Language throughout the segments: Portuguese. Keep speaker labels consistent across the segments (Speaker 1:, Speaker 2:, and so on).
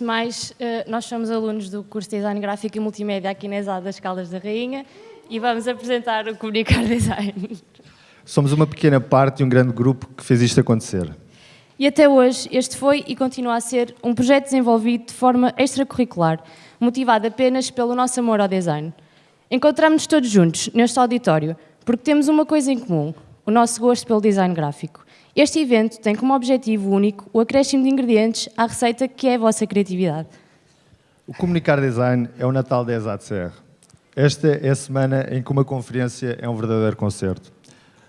Speaker 1: Antes de mais, eh, nós somos alunos do curso de Design Gráfico e Multimédia aqui na ESAD das Caldas da Rainha e vamos apresentar o Comunicar Design.
Speaker 2: Somos uma pequena parte de um grande grupo que fez isto acontecer.
Speaker 1: E até hoje, este foi e continua a ser um projeto desenvolvido de forma extracurricular, motivado apenas pelo nosso amor ao design. Encontramos-nos todos juntos neste auditório porque temos uma coisa em comum, o nosso gosto pelo design gráfico. Este evento tem como objetivo único o acréscimo de ingredientes à receita que é a vossa criatividade.
Speaker 2: O Comunicar Design é o Natal da ESADCR. Esta é a semana em que uma conferência é um verdadeiro concerto.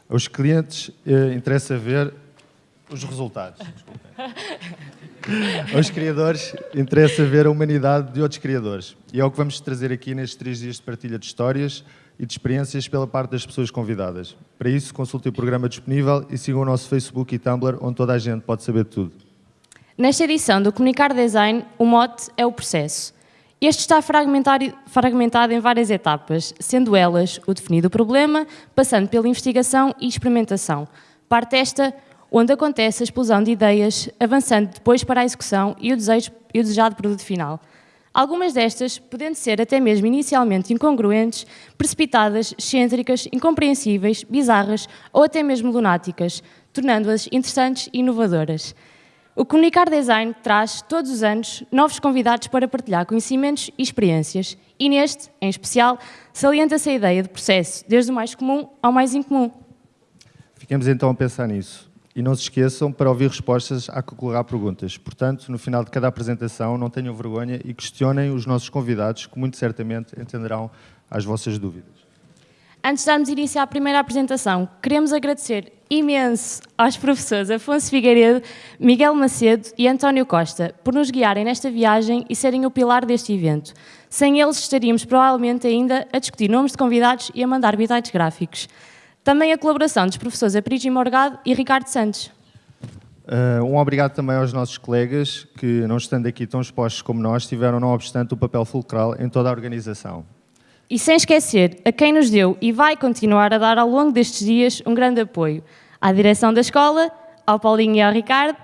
Speaker 2: Aos clientes eh, interessa ver os resultados. Aos criadores interessa ver a humanidade de outros criadores. E é o que vamos trazer aqui nestes três dias de partilha de histórias, e de experiências pela parte das pessoas convidadas. Para isso, consulte o programa disponível e sigam o nosso Facebook e Tumblr, onde toda a gente pode saber tudo.
Speaker 1: Nesta edição do Comunicar Design, o mote é o processo. Este está fragmentado em várias etapas, sendo elas o definir do problema, passando pela investigação e experimentação. Parte esta onde acontece a explosão de ideias, avançando depois para a execução e o, desejo, e o desejado produto final. Algumas destas, podendo ser até mesmo inicialmente incongruentes, precipitadas, excêntricas, incompreensíveis, bizarras ou até mesmo lunáticas, tornando-as interessantes e inovadoras. O Comunicar Design traz, todos os anos, novos convidados para partilhar conhecimentos e experiências, e neste, em especial, salienta-se a ideia de processo, desde o mais comum ao mais incomum.
Speaker 2: Fiquemos então a pensar nisso. E não se esqueçam, para ouvir respostas, há que colocar perguntas. Portanto, no final de cada apresentação, não tenham vergonha e questionem os nossos convidados, que muito certamente entenderão as vossas dúvidas.
Speaker 1: Antes de darmos início à primeira apresentação, queremos agradecer imenso aos professores Afonso Figueiredo, Miguel Macedo e António Costa por nos guiarem nesta viagem e serem o pilar deste evento. Sem eles, estaríamos provavelmente ainda a discutir nomes de convidados e a mandar bitites gráficos. Também a colaboração dos professores Aprígio Morgado e Ricardo Santos.
Speaker 2: Uh, um obrigado também aos nossos colegas que, não estando aqui tão expostos como nós, tiveram, não obstante, o papel fulcral em toda a organização.
Speaker 1: E sem esquecer a quem nos deu e vai continuar a dar ao longo destes dias um grande apoio. À direção da escola, ao Paulinho e ao Ricardo,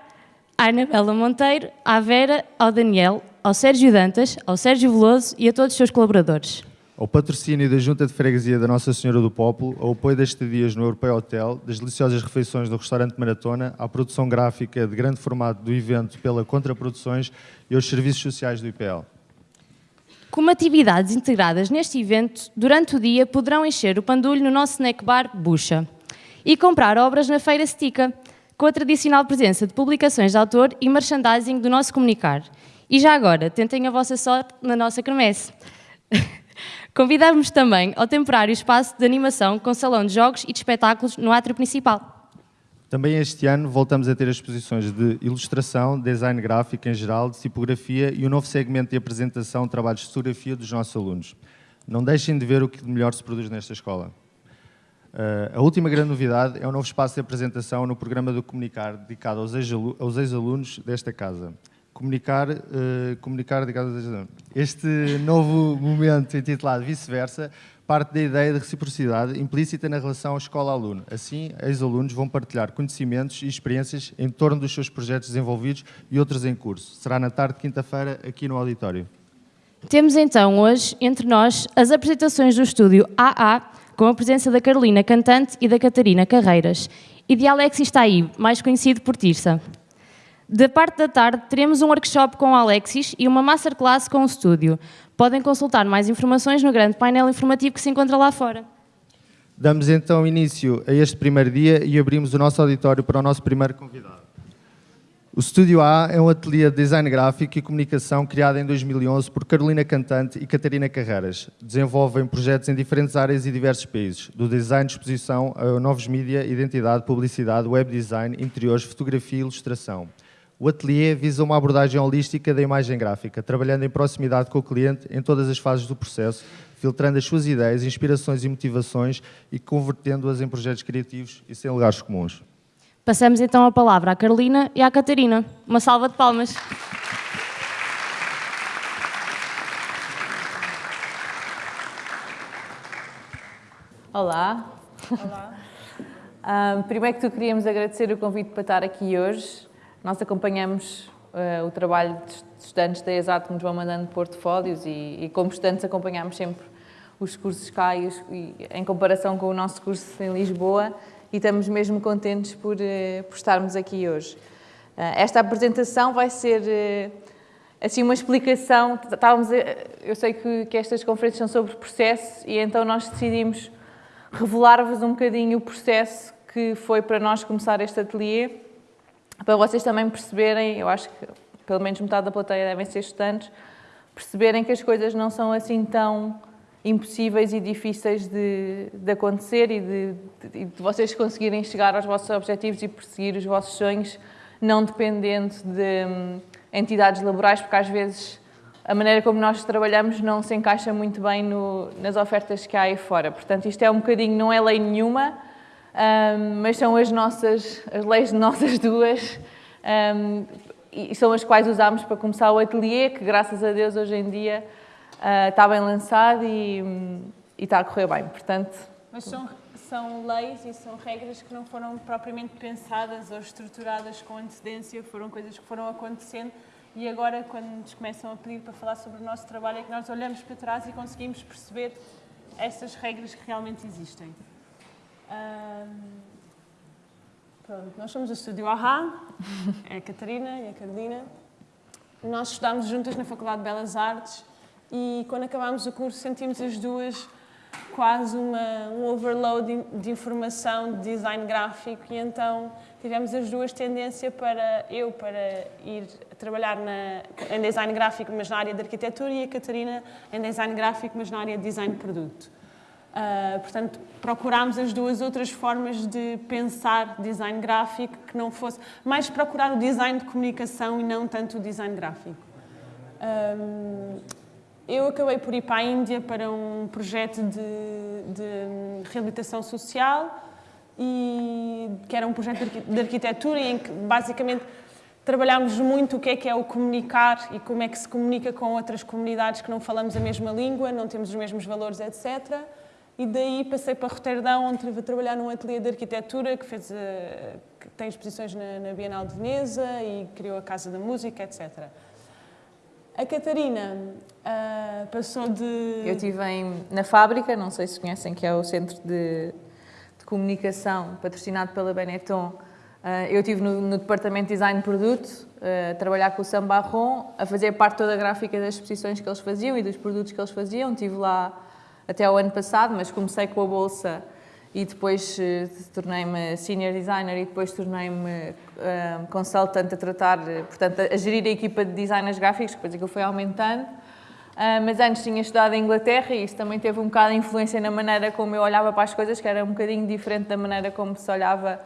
Speaker 1: à Anabela Monteiro, à Vera, ao Daniel, ao Sérgio Dantas, ao Sérgio Veloso e a todos os seus colaboradores
Speaker 2: ao patrocínio da Junta de Freguesia da Nossa Senhora do Popolo, ao apoio das estadias no Europeu Hotel, das deliciosas refeições do restaurante Maratona, à produção gráfica de grande formato do evento pela Contraproduções e aos serviços sociais do IPL.
Speaker 1: Como atividades integradas neste evento, durante o dia poderão encher o pandulho no nosso snack bar Bucha e comprar obras na Feira Stica, com a tradicional presença de publicações de autor e merchandising do nosso comunicar. E já agora, tentem a vossa sorte na nossa cremesse. Convidamos também ao temporário espaço de animação com salão de jogos e de espetáculos no átrio principal.
Speaker 2: Também este ano voltamos a ter exposições de ilustração, design gráfico em geral, de tipografia e um novo segmento de apresentação de trabalhos de fotografia dos nossos alunos. Não deixem de ver o que de melhor se produz nesta escola. Uh, a última grande novidade é o novo espaço de apresentação no programa do Comunicar, dedicado aos ex-alunos desta casa comunicar, uh, comunicar este novo momento intitulado Vice-versa parte da ideia de reciprocidade implícita na relação escola-aluno. Assim, ex-alunos vão partilhar conhecimentos e experiências em torno dos seus projetos desenvolvidos e outros em curso. Será na tarde de quinta-feira, aqui no auditório.
Speaker 1: Temos então hoje, entre nós, as apresentações do estúdio AA, com a presença da Carolina Cantante e da Catarina Carreiras, e de Alexis Taib, mais conhecido por Tirsa. Da parte da tarde, teremos um workshop com o Alexis e uma masterclass com o estúdio. Podem consultar mais informações no grande painel informativo que se encontra lá fora.
Speaker 2: Damos então início a este primeiro dia e abrimos o nosso auditório para o nosso primeiro convidado. O Estúdio A é um ateliê de design gráfico e comunicação criado em 2011 por Carolina Cantante e Catarina Carreiras. Desenvolvem projetos em diferentes áreas e diversos países, do design de exposição a novos mídia, identidade, publicidade, web design, interiores, fotografia e ilustração. O ateliê visa uma abordagem holística da imagem gráfica, trabalhando em proximidade com o cliente em todas as fases do processo, filtrando as suas ideias, inspirações e motivações e convertendo-as em projetos criativos e sem lugares comuns.
Speaker 1: Passamos então a palavra à Carolina e à Catarina. Uma salva de palmas.
Speaker 3: Olá. Olá. Um, primeiro que tudo, queríamos agradecer o convite para estar aqui hoje. Nós acompanhamos uh, o trabalho de estudantes da ESAT que nos vão mandando portfólios e, e como estudantes acompanhamos sempre os cursos cá e, e, em comparação com o nosso curso em Lisboa e estamos mesmo contentes por, uh, por estarmos aqui hoje. Uh, esta apresentação vai ser assim uma explicação, estávamos eu sei que, que estas conferências são sobre processo e então nós decidimos revelar-vos um bocadinho o processo que foi para nós começar este ateliê, para vocês também perceberem, eu acho que pelo menos metade da plateia devem ser estudantes, perceberem que as coisas não são assim tão impossíveis e difíceis de, de acontecer e de, de, de, vocês conseguirem chegar aos vossos objetivos e perseguir os vossos sonhos, não dependendo de hum, entidades laborais, porque às vezes a maneira como nós trabalhamos não se encaixa muito bem no, nas ofertas que há aí fora. Portanto, isto é um bocadinho, não é lei nenhuma, um, mas são as nossas, as leis de nossas duas, um, e são as quais usamos para começar o ateliê, que graças a Deus hoje em dia uh, está bem lançado e, e, está a correr bem. Portanto,
Speaker 4: mas são, são leis e são regras que não foram propriamente pensadas ou estruturadas com antecedência, foram coisas que foram acontecendo e agora, quando nos começam a pedir para falar sobre o nosso trabalho, é que nós olhamos para trás e conseguimos perceber essas regras que realmente existem. Um, pronto, nós somos o Estúdio AHA, é a Catarina e a Carolina. Nós estudámos juntas na Faculdade de Belas Artes e quando acabámos o curso sentimos as duas quase uma, um overload de informação de design gráfico e então tivemos as duas tendência para eu para ir trabalhar na, em design gráfico mas na área de arquitetura e a Catarina em design gráfico mas na área de design de produto. Uh, portanto, procurámos as duas outras formas de pensar design gráfico que não fosse mais procurar o design de comunicação e não tanto o design gráfico. Um, eu acabei por ir para a Índia para um projeto de, de reabilitação social e que era um projeto de arquitetura em que basicamente trabalhámos muito o que é que é o comunicar e como é que se comunica com outras comunidades que não falamos a mesma língua, não temos os mesmos valores, etc. E daí passei para Roterdão, onde estive a trabalhar num ateliê de arquitetura que, fez, eh, que tem exposições na, na Bienal de Veneza e criou a Casa da Música, etc. A Catarina uh, passou de...
Speaker 3: Eu estive na fábrica, não sei se conhecem, que é o centro de, de comunicação patrocinado pela Benetton. Uh, eu estive no, no, departamento de design de produto, uh, a trabalhar com o Sam Barron, a fazer parte toda a gráfica das exposições que eles faziam e dos produtos que eles faziam. Estive lá até o ano passado, mas comecei com a bolsa e depois uh, tornei-me senior designer e depois tornei-me uh, consultant a tratar, portanto, a gerir a equipa de designers gráficos, depois aquilo foi aumentando. Uh, mas antes tinha estudado em Inglaterra e isso também teve um bocado de influência na maneira como eu olhava para as coisas, que era um bocadinho diferente da maneira como se olhava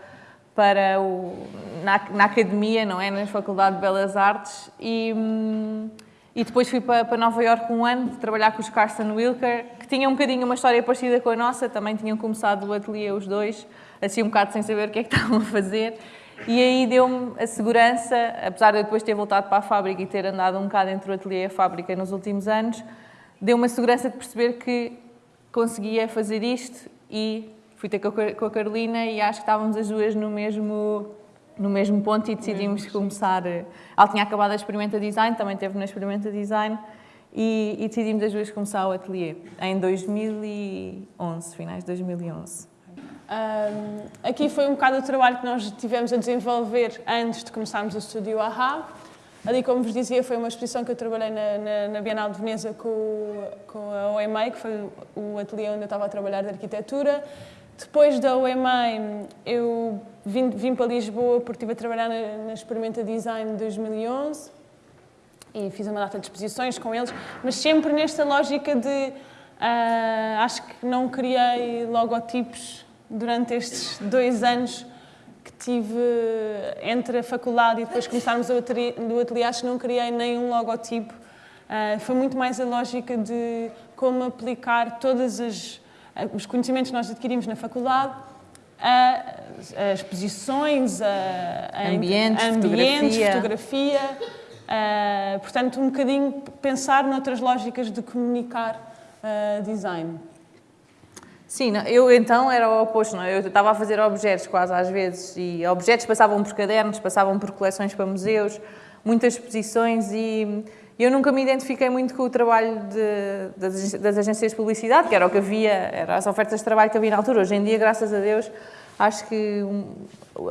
Speaker 3: para o, na, na academia, não é? Na Faculdade de Belas Artes. E, hum, e depois fui para, para Nova Iorque um ano, trabalhar com os Carson Wilker, que tinham um bocadinho uma história parecida com a nossa, também tinham começado o ateliê os dois, assim um bocado sem saber o que é que estavam a fazer. E aí deu-me a segurança, apesar de eu depois ter voltado para a fábrica e ter andado um bocado entre o ateliê e a fábrica nos últimos anos, deu-me a segurança de perceber que conseguia fazer isto e fui ter com a Carolina e acho que estávamos as duas no mesmo no mesmo ponto e decidimos começar. Ela tinha acabado a Experimenta Design, também teve na Experimenta Design e, e decidimos as duas começar o ateliê em 2011, finais de 2011. Um,
Speaker 4: aqui foi um bocado o trabalho que nós tivemos a desenvolver antes de começarmos o estúdio AHA. Ali, como vos dizia, foi uma exposição que eu trabalhei na, na, na Bienal de Veneza com, com a OMA, que foi o ateliê onde eu estava a trabalhar de arquitetura. Depois da OMA, eu vim, vim para Lisboa porque estive a trabalhar na, na Experimenta Design de 2011 e fiz uma data de exposições com eles, mas sempre nesta lógica de uh, acho que não criei logotipos durante estes dois anos que tive entre a faculdade e depois começarmos o ateliê, do ateliê, acho que não criei nenhum logotipo. Uh, foi muito mais a lógica de como aplicar todas as os conhecimentos que nós adquirimos na faculdade, as exposições, a,
Speaker 3: a ambientes,
Speaker 4: ambientes, fotografia, fotografia portanto, um bocadinho pensar noutras lógicas de comunicar design.
Speaker 3: Sim, eu então era o oposto, não? É? eu estava a fazer objetos quase às vezes e objetos passavam por cadernos, passavam por coleções para museus, muitas exposições e eu nunca me identifiquei muito com o trabalho de, das, das, agências de publicidade, que era o que havia, eram as ofertas de trabalho que havia na altura. Hoje em dia, graças a Deus, acho que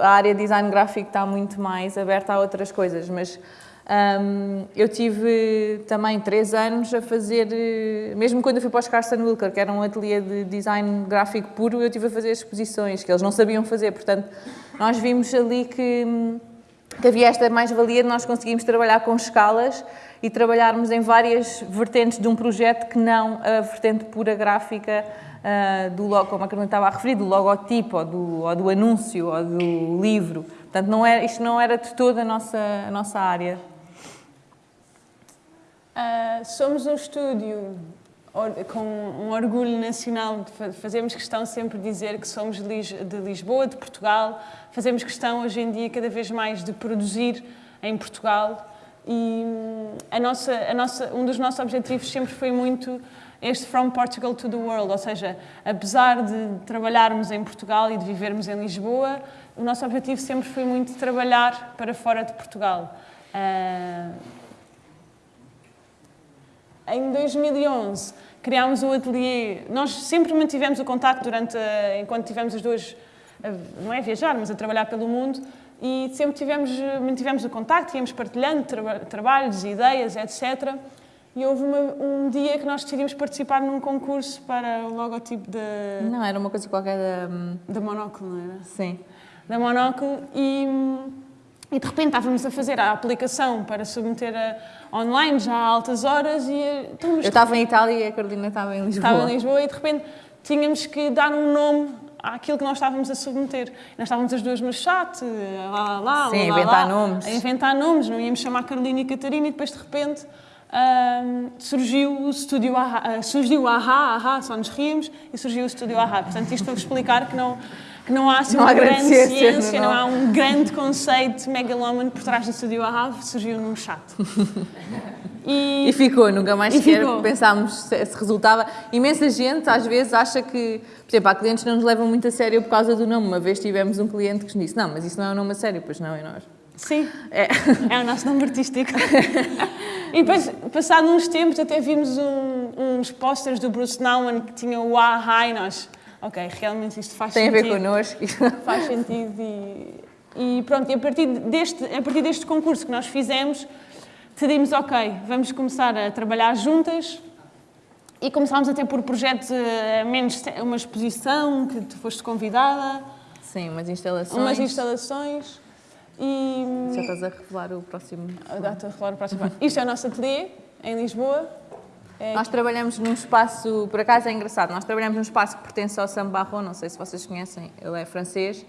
Speaker 3: a área de design gráfico está muito mais aberta a outras coisas, mas um, eu tive também três anos a fazer, mesmo quando eu fui para os Carson Wilker, que era um ateliê de design gráfico puro, eu tive a fazer exposições que eles não sabiam fazer, portanto, nós vimos ali que, que havia esta mais-valia de nós conseguimos trabalhar com escalas e trabalharmos em várias vertentes de um projeto que não a vertente pura gráfica uh, do logo, como a Carolina estava a referir, do logotipo, ou do, ou do anúncio, ou do livro. Portanto, não era, isto não era de toda a nossa, a nossa área.
Speaker 4: Uh, somos um estúdio com um orgulho nacional, fazemos questão sempre de dizer que somos de Lisboa, de Portugal, fazemos questão hoje em dia cada vez mais de produzir em Portugal. E hum, a nossa, a nossa, um dos nossos objetivos sempre foi muito este From Portugal to the World, ou seja, apesar de trabalharmos em Portugal e de vivermos em Lisboa, o nosso objetivo sempre foi muito trabalhar para fora de Portugal. Uh, em 2011 criámos o ateliê, nós sempre mantivemos o contacto durante, enquanto tivemos as duas, não é viajar, mas a trabalhar pelo mundo, e sempre tivemos, mantivemos o contacto, íamos partilhando tra trabalhos, ideias, etc. E houve uma, um dia que nós decidimos participar num concurso para o logotipo da...
Speaker 3: Não, era uma coisa qualquer da...
Speaker 4: Da Monóculo, não era?
Speaker 3: Sim.
Speaker 4: Da Monóculo e, e de repente estávamos a fazer a aplicação para submeter a, online já a altas horas e...
Speaker 3: Então, Eu estava em Itália e a Carolina estava em Lisboa.
Speaker 4: Estava em Lisboa e de repente tínhamos que dar um nome àquilo que nós estávamos a submeter. Nós estávamos as duas no chat, lá, lá,
Speaker 3: Sim,
Speaker 4: lá,
Speaker 3: a inventar
Speaker 4: lá,
Speaker 3: nomes.
Speaker 4: A inventar nomes, não íamos chamar Carolina e Catarina e depois de repente um, surgiu o estúdio Aha, uh, surgiu o Aha, Aha, só nos ríamos e surgiu o estúdio Aha. Portanto, isto para explicar que não, que não há assim,
Speaker 3: não
Speaker 4: uma
Speaker 3: há
Speaker 4: grande
Speaker 3: ciência,
Speaker 4: ciência, não. não há um grande conceito megalómano por trás do estúdio Aha, surgiu num chat.
Speaker 3: E, e, ficou, nunca mais sequer pensámos se, se, resultava. Imensa gente às vezes acha que, por exemplo, há clientes que não nos levam muito a sério por causa do nome. Uma vez tivemos um cliente que nos disse: Não, mas isso não é um nome a sério, pois não, é nós.
Speaker 4: Sim, é, é o nosso nome artístico. e depois, passado uns tempos, até vimos um, uns posters do Bruce Nauman que tinham o e nós, ok, realmente isto faz
Speaker 3: Tem
Speaker 4: sentido.
Speaker 3: Tem a ver connosco.
Speaker 4: Faz sentido e, e pronto, e a partir, deste, a partir deste concurso que nós fizemos, decidimos, ok, vamos começar a trabalhar juntas e começámos até por projetos, eh, menos uma exposição que tu foste convidada.
Speaker 3: Sim, umas instalações.
Speaker 4: Umas instalações. E...
Speaker 3: Já estás a revelar o próximo.
Speaker 4: Já estou a revelar o próximo. Isto é o nosso ateliê, em Lisboa.
Speaker 3: É... Nós trabalhamos num espaço, por acaso é engraçado, nós trabalhamos num espaço que pertence ao Sam Barron, não sei se vocês conhecem, ele é francês,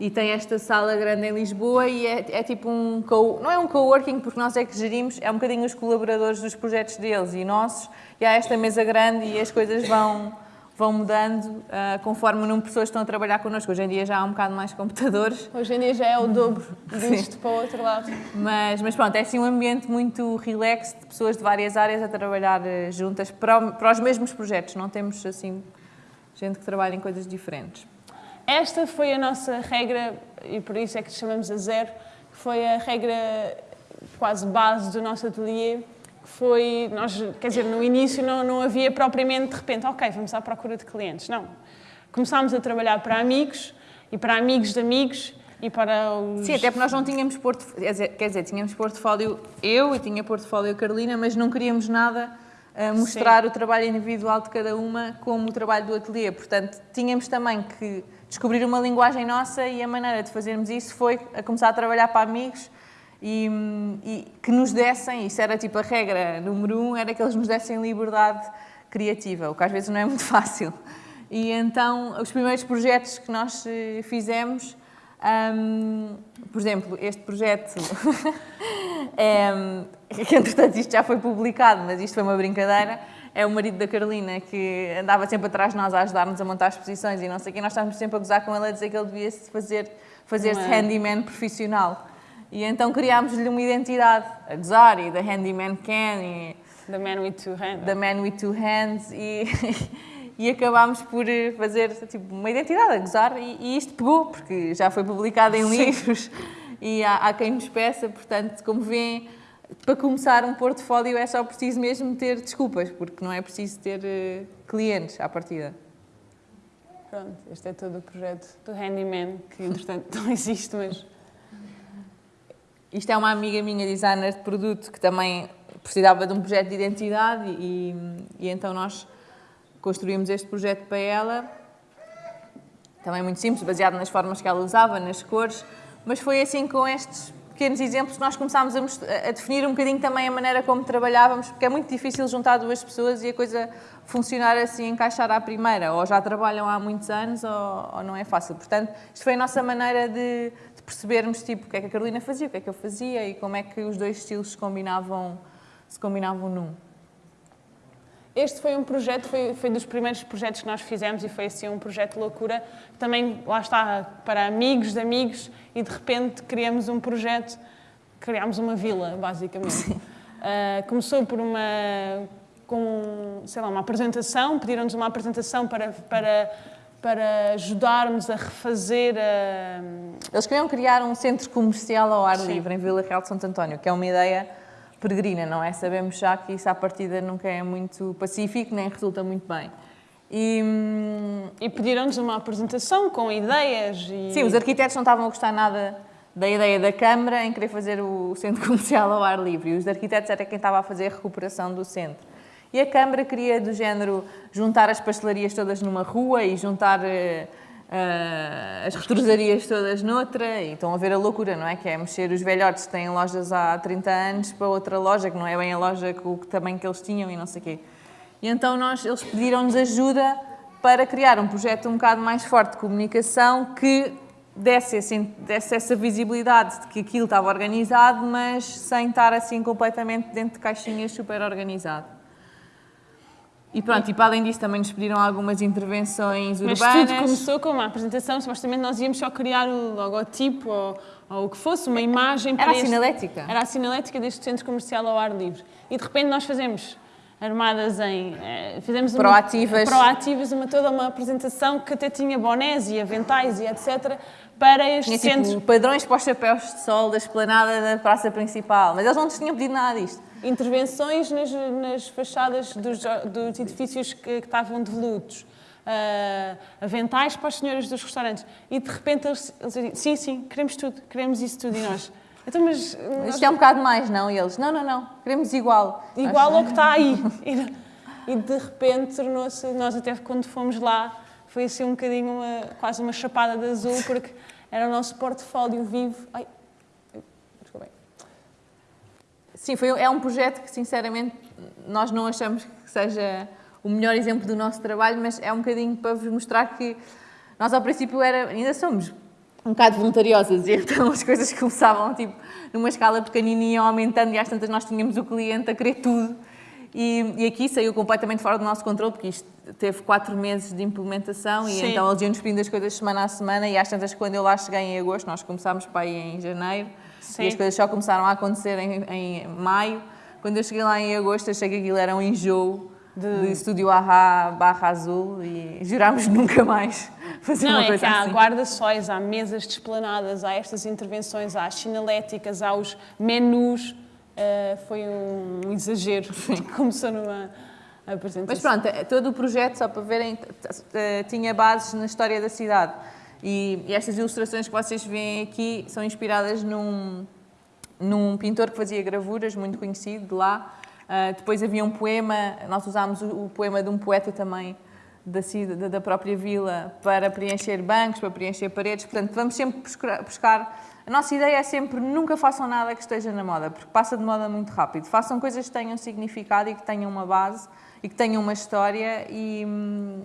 Speaker 3: e tem esta sala grande em Lisboa e é, é tipo um, co, não é um coworking porque nós é que gerimos, é um bocadinho os colaboradores dos projetos deles e nossos, e há esta mesa grande e as coisas vão, vão mudando uh, conforme o número de pessoas que estão a trabalhar connosco. Hoje em dia já há um bocado mais computadores.
Speaker 4: Hoje em dia já é o dobro disto para o outro lado.
Speaker 3: Mas, mas pronto, é assim um ambiente muito relax de pessoas de várias áreas a trabalhar uh, juntas para, para os mesmos projetos, não temos assim gente que trabalha em coisas diferentes.
Speaker 4: Esta foi a nossa regra, e por isso é que chamamos a zero, foi a regra quase base do nosso ateliê, foi, nós, quer dizer, no início não, não havia propriamente, de repente, ok, vamos à procura de clientes. Não. Começámos a trabalhar para amigos e para amigos de amigos e para os...
Speaker 3: Sim, até porque nós não tínhamos portfólio, quer dizer, tínhamos portfólio eu e tinha portfólio Carolina, mas não queríamos nada a mostrar Sim. o trabalho individual de cada uma como o trabalho do ateliê. Portanto, tínhamos também que descobrir uma linguagem nossa e a maneira de fazermos isso foi a começar a trabalhar para amigos e, e, que nos dessem, isso era tipo a regra número um, era que eles nos dessem liberdade criativa, o que às vezes não é muito fácil. E então, os primeiros projetos que nós eh, fizemos, um, por exemplo, este projeto, é, que entretanto isto já foi publicado, mas isto foi uma brincadeira, é o marido da Carolina que andava sempre atrás de nós a ajudar-nos a montar exposições e não sei o quê. Nós estávamos sempre a gozar com ele a dizer que ele devia fazer, fazer-se é? handyman profissional. E então criámos-lhe uma identidade, a gozar, e da handyman can, e...
Speaker 4: The man with two hands.
Speaker 3: The man with two hands, e, e acabámos por fazer tipo, uma identidade, a gozar, e, e isto pegou, porque já foi publicado em Sim. livros e há, há quem nos peça, portanto, como vêem, para começar um portfólio é só preciso mesmo ter desculpas, porque não é preciso ter uh, clientes à partida.
Speaker 4: Pronto, este é todo o projeto do Handyman, que entretanto não existe, mas...
Speaker 3: Isto é uma amiga minha, designer de produto, que também precisava de um projeto de identidade e, e então nós construímos este projeto para ela. Também muito simples, baseado nas formas que ela usava, nas cores, mas foi assim com estes pequenos exemplos que nós começámos a, a, definir um bocadinho também a maneira como trabalhávamos, porque é muito difícil juntar duas pessoas e a coisa funcionar assim, encaixar à primeira. Ou já trabalham há muitos anos ou, ou não é fácil. Portanto, isto foi a nossa maneira de, percebermos tipo, o que é que a Carolina fazia, o que é que eu fazia e como é que os dois estilos se combinavam se combinavam num.
Speaker 4: Este foi um projeto, foi, foi dos primeiros projetos que nós fizemos e foi assim um projeto loucura. Também, lá está, para amigos de amigos e de repente criamos um projeto, criámos uma vila, basicamente. Uh, começou por uma, com, sei lá, uma apresentação, pediram-nos uma apresentação para, para, para ajudarmos a refazer a...
Speaker 3: Eles queriam criar um centro comercial ao ar Sim. livre em Vila Real de Santo António, que é uma ideia peregrina, não é? Sabemos já que isso à partida nunca é muito pacífico, nem resulta muito bem.
Speaker 4: E, hum, e pediram-nos uma apresentação com ideias. E...
Speaker 3: Sim, os arquitetos não estavam a gostar nada da ideia da Câmara em querer fazer o centro comercial ao ar livre. E os arquitetos era quem estava a fazer a recuperação do centro. E a Câmara queria, do género, juntar as pastelarias todas numa rua e juntar uh, as retrosarias todas noutra, e estão a ver a loucura, não é? Que é mexer os velhotes que têm lojas há 30 anos para outra loja, que não é bem a loja com o tamanho que eles tinham e não sei o quê. E então nós, eles pediram-nos ajuda para criar um projeto um bocado mais forte de comunicação que desse, assim, desse essa visibilidade de que aquilo estava organizado, mas sem estar assim completamente dentro de caixinhas super organizado. E pronto, e para além disso também nos pediram algumas intervenções urbanas.
Speaker 4: Mas tudo começou com uma apresentação, supostamente nós íamos só criar o logotipo ou, ou o que fosse, uma imagem
Speaker 3: para Era a sinalética.
Speaker 4: Era a sinalética deste centro comercial ao ar livre. E de repente nós fazemos armadas em... Eh, fizemos
Speaker 3: uma, proativas.
Speaker 4: Proativas, uma, toda uma apresentação que até tinha bonés e aventais e etc para este
Speaker 3: tinha,
Speaker 4: centro...
Speaker 3: Tipo, padrões para os chapéus de sol da esplanada da praça principal, mas eles não nos tinham pedido nada disto
Speaker 4: intervenções nas, nas fachadas dos, dos edifícios que, que, estavam devolutos, uh, aventais para as senhoras dos restaurantes. E de repente eles, eles dizem, sim, sim, queremos tudo, queremos isso tudo. E nós,
Speaker 3: então, mas... Isto é um bocado mais, não? E eles, não, não, não, queremos igual.
Speaker 4: Igual ao que está aí. E, e de repente tornou-se, nós até quando fomos lá, foi assim um bocadinho, uma, quase uma chapada de azul, porque era o nosso portfólio vivo. Ai,
Speaker 3: Sim, foi, é um projeto que, sinceramente, nós não achamos que seja o melhor exemplo do nosso trabalho, mas é um bocadinho para vos mostrar que nós, ao princípio, era, ainda somos um bocado voluntariosas e então as coisas começavam, tipo, numa escala pequenininha, aumentando e às tantas nós tínhamos o cliente a querer tudo. E, e, aqui saiu completamente fora do nosso controle, porque isto teve quatro meses de implementação e então eles iam-nos pedindo as coisas semana a semana e às tantas, quando eu lá cheguei em agosto, nós começámos para ir em janeiro, Sim. E as coisas só começaram a acontecer em, em, maio. Quando eu cheguei lá em agosto, achei que aquilo era um enjoo de, de estúdio Ahá barra azul e jurámos nunca mais fazer
Speaker 4: Não,
Speaker 3: uma coisa
Speaker 4: é que
Speaker 3: há
Speaker 4: assim. guarda-sóis, há mesas desplanadas, há estas intervenções, há as sinaléticas, há os menus. Uh, foi um, exagero. Sim. Começou numa apresentação.
Speaker 3: Mas pronto, todo o projeto, só para verem, tinha bases na história da cidade. E, e, estas ilustrações que vocês veem aqui são inspiradas num, num pintor que fazia gravuras, muito conhecido de lá. Uh, depois havia um poema, nós usámos o, o poema de um poeta também da, da, da, própria vila para preencher bancos, para preencher paredes. Portanto, vamos sempre buscar. A nossa ideia é sempre nunca façam nada que esteja na moda, porque passa de moda muito rápido. Façam coisas que tenham significado e que tenham uma base e que tenham uma história e, hum,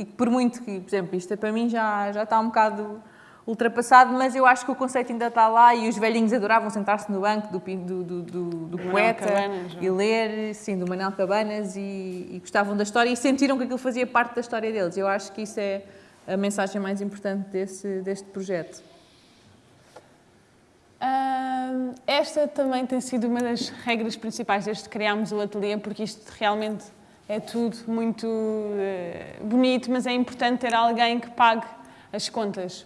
Speaker 3: e por muito que, por exemplo, isto para mim já, já está um bocado ultrapassado, mas eu acho que o conceito ainda está lá e os velhinhos adoravam sentar-se no banco do, do, do, do, do poeta Cabanas, e ler, sim, do Manuel Cabanas e, e, gostavam da história e sentiram que aquilo fazia parte da história deles. Eu acho que isso é a mensagem mais importante desse, deste projeto.
Speaker 4: Esta também tem sido uma das regras principais desde que criámos o ateliê, porque isto realmente é tudo muito uh, bonito, mas é importante ter alguém que pague as contas.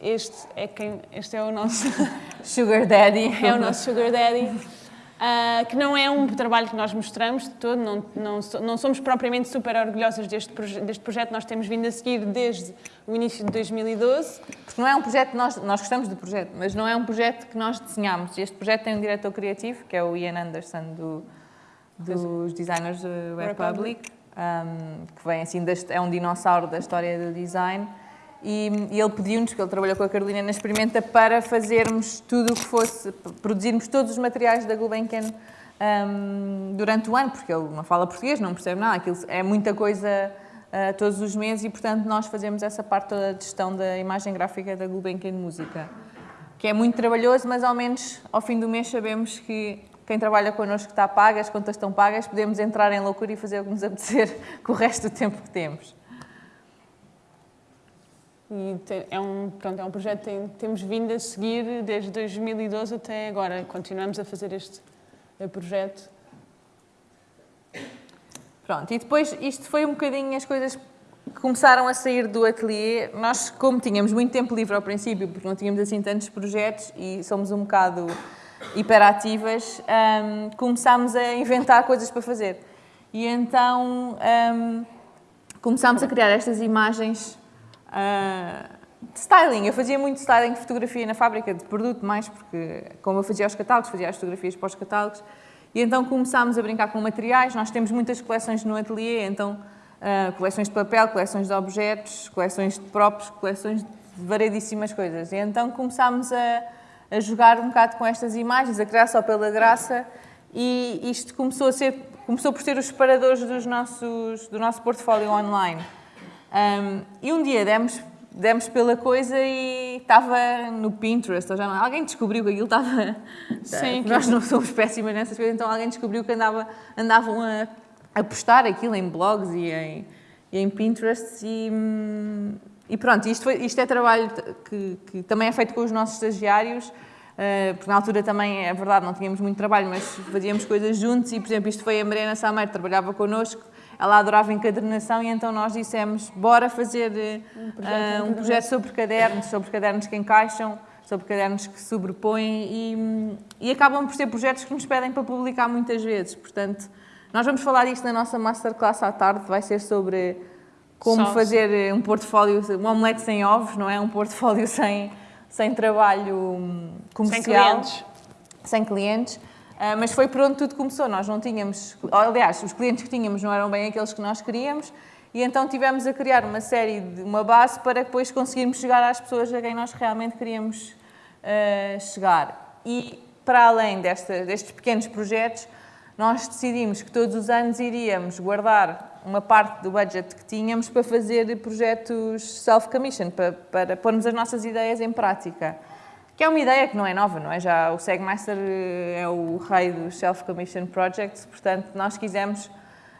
Speaker 4: Este é, quem, este é o nosso
Speaker 3: Sugar Daddy.
Speaker 4: é o nosso Sugar Daddy. Uh, que não é um trabalho que nós mostramos de todo, não, não, não somos propriamente super orgulhosas deste, proje deste projeto, nós temos vindo a seguir desde o início de 2012.
Speaker 3: Porque não é um projeto, nós, nós gostamos do projeto, mas não é um projeto que nós desenhamos. Este projeto tem um diretor criativo, que é o Ian Anderson, do, dos designers do Republic, um, que vem assim, deste, é um dinossauro da história do design. E, e ele pediu-nos, que ele trabalhou com a Carolina na Experimenta, para fazermos tudo o que fosse, produzirmos todos os materiais da Gulbenkian um, durante o ano, porque ele não fala português, não percebe nada, aquilo é muita coisa uh, todos os meses e, portanto, nós fazemos essa parte toda de gestão da imagem gráfica da Gulbenkian Música, que é muito trabalhoso, mas ao menos ao fim do mês sabemos que quem trabalha connosco está pago, as contas estão pagas, podemos entrar em loucura e fazer o que nos apetecer com o resto do tempo que temos.
Speaker 4: E é um, pronto, é um projeto que temos vindo a seguir desde 2012 até agora. Continuamos a fazer este eh, projeto.
Speaker 3: Pronto, e depois isto foi um bocadinho as coisas que começaram a sair do ateliê. Nós, como tínhamos muito tempo livre ao princípio, porque não tínhamos assim tantos projetos e somos um bocado hiperativas, um, começámos a inventar coisas para fazer. E então um, começámos a criar estas imagens Uh, styling, eu fazia muito styling de fotografia na fábrica de produto, mais porque, como eu fazia os catálogos, fazia as fotografias para os catálogos, e então começámos a brincar com materiais. Nós temos muitas coleções no ateliê, então uh, coleções de papel, coleções de objetos, coleções de próprios, coleções de variedíssimas coisas. E então começámos a, a jogar um bocado com estas imagens, a criar só pela graça, e isto começou a ser, começou por ser os separadores dos nossos, do nosso portfólio online. Um, e um dia demos, demos pela coisa e estava no Pinterest, ou já não, alguém descobriu que aquilo estava... Sim, nós não somos péssimas nessas coisas, então alguém descobriu que andava, andavam a, a postar aquilo em blogs e em, e em Pinterest e, e pronto, isto, foi, isto é trabalho que, que também é feito com os nossos estagiários, Uh, porque na altura também, é verdade, não tínhamos muito trabalho, mas fazíamos coisas juntos e, por exemplo, isto foi a Mariana Sameiro, trabalhava connosco ela adorava encadernação e então nós dissemos, bora fazer um projeto, uh, um projeto sobre cadernos, sobre cadernos que encaixam, sobre cadernos que sobrepõem e, e acabam por ser projetos que nos pedem para publicar muitas vezes. Portanto, nós vamos falar disto na nossa masterclass à tarde, vai ser sobre como Só fazer um portfólio, um omelete sem ovos, não é? Um portfólio sem, sem trabalho comercial. Sem clientes. Sem clientes. Uh, mas foi por onde tudo começou. Nós não tínhamos, aliás, os clientes que tínhamos não eram bem aqueles que nós queríamos e então tivemos a criar uma série de uma base para depois conseguirmos chegar às pessoas a quem nós realmente queríamos uh, chegar. E para além desta, destes pequenos projetos, nós decidimos que todos os anos iríamos guardar uma parte do budget que tínhamos para fazer projetos self-commission, para, para pormos as nossas ideias em prática. Que é uma ideia que não é nova, não é? Já o Segmaster eh, é o rei dos Self-Commission Projects, portanto, nós quisemos...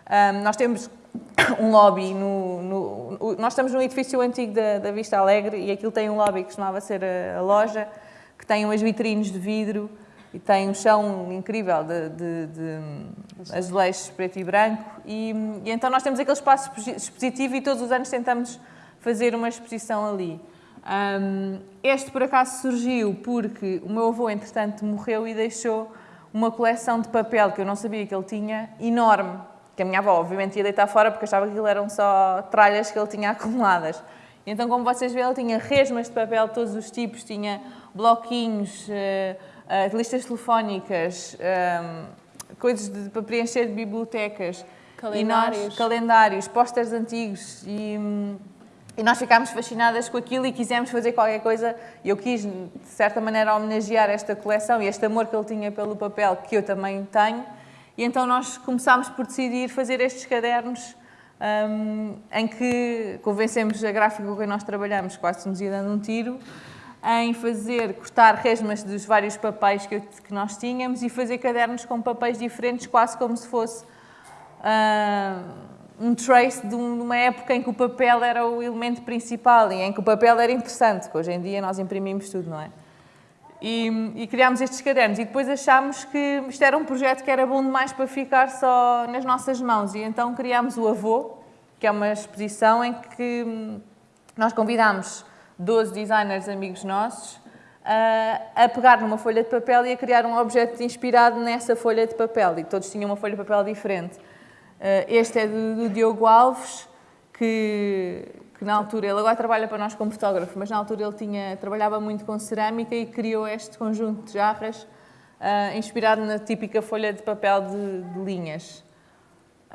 Speaker 3: Um, nós temos um lobby no, no, Nós estamos num edifício antigo da, da, Vista Alegre e aquilo tem um lobby que costumava ser a, a, loja, que tem umas vitrines de vidro e tem um chão incrível de, de, de azulejos preto e branco. E, e então nós temos aquele espaço expositivo e todos os anos tentamos fazer uma exposição ali. Um, este, por acaso, surgiu porque o meu avô, entretanto, morreu e deixou uma coleção de papel que eu não sabia que ele tinha, enorme. Que a minha avó, obviamente, ia deitar fora porque achava que aquilo eram só tralhas que ele tinha acumuladas. Então, como vocês veem, ele tinha resmas de papel de todos os tipos, tinha bloquinhos, uh, listas telefónicas, um, coisas de, para preencher de bibliotecas.
Speaker 4: Calendários.
Speaker 3: Nós, calendários, pósteres antigos e... E nós ficámos fascinadas com aquilo e quisemos fazer qualquer coisa. Eu quis, de certa maneira, homenagear esta coleção e este amor que ele tinha pelo papel, que eu também tenho. E então nós começámos por decidir fazer estes cadernos um, em que convencemos a gráfica com quem nós trabalhamos, quase nos ia dando um tiro, em fazer, cortar resmas dos vários papéis que, que nós tínhamos e fazer cadernos com papéis diferentes, quase como se fosse... Uh, um trace de uma época em que o papel era o elemento principal e em que o papel era interessante, que hoje em dia nós imprimimos tudo, não é? E, e criámos estes cadernos e depois achámos que isto era um projeto que era bom demais para ficar só nas nossas mãos e então criámos o Avô, que é uma exposição em que nós convidámos 12 designers amigos nossos a pegar numa folha de papel e a criar um objeto inspirado nessa folha de papel. E todos tinham uma folha de papel diferente. Este é do, do Diogo Alves, que, que, na altura, ele agora trabalha para nós como fotógrafo, mas na altura ele tinha, trabalhava muito com cerâmica e criou este conjunto de jarras uh, inspirado na típica folha de papel de, de linhas.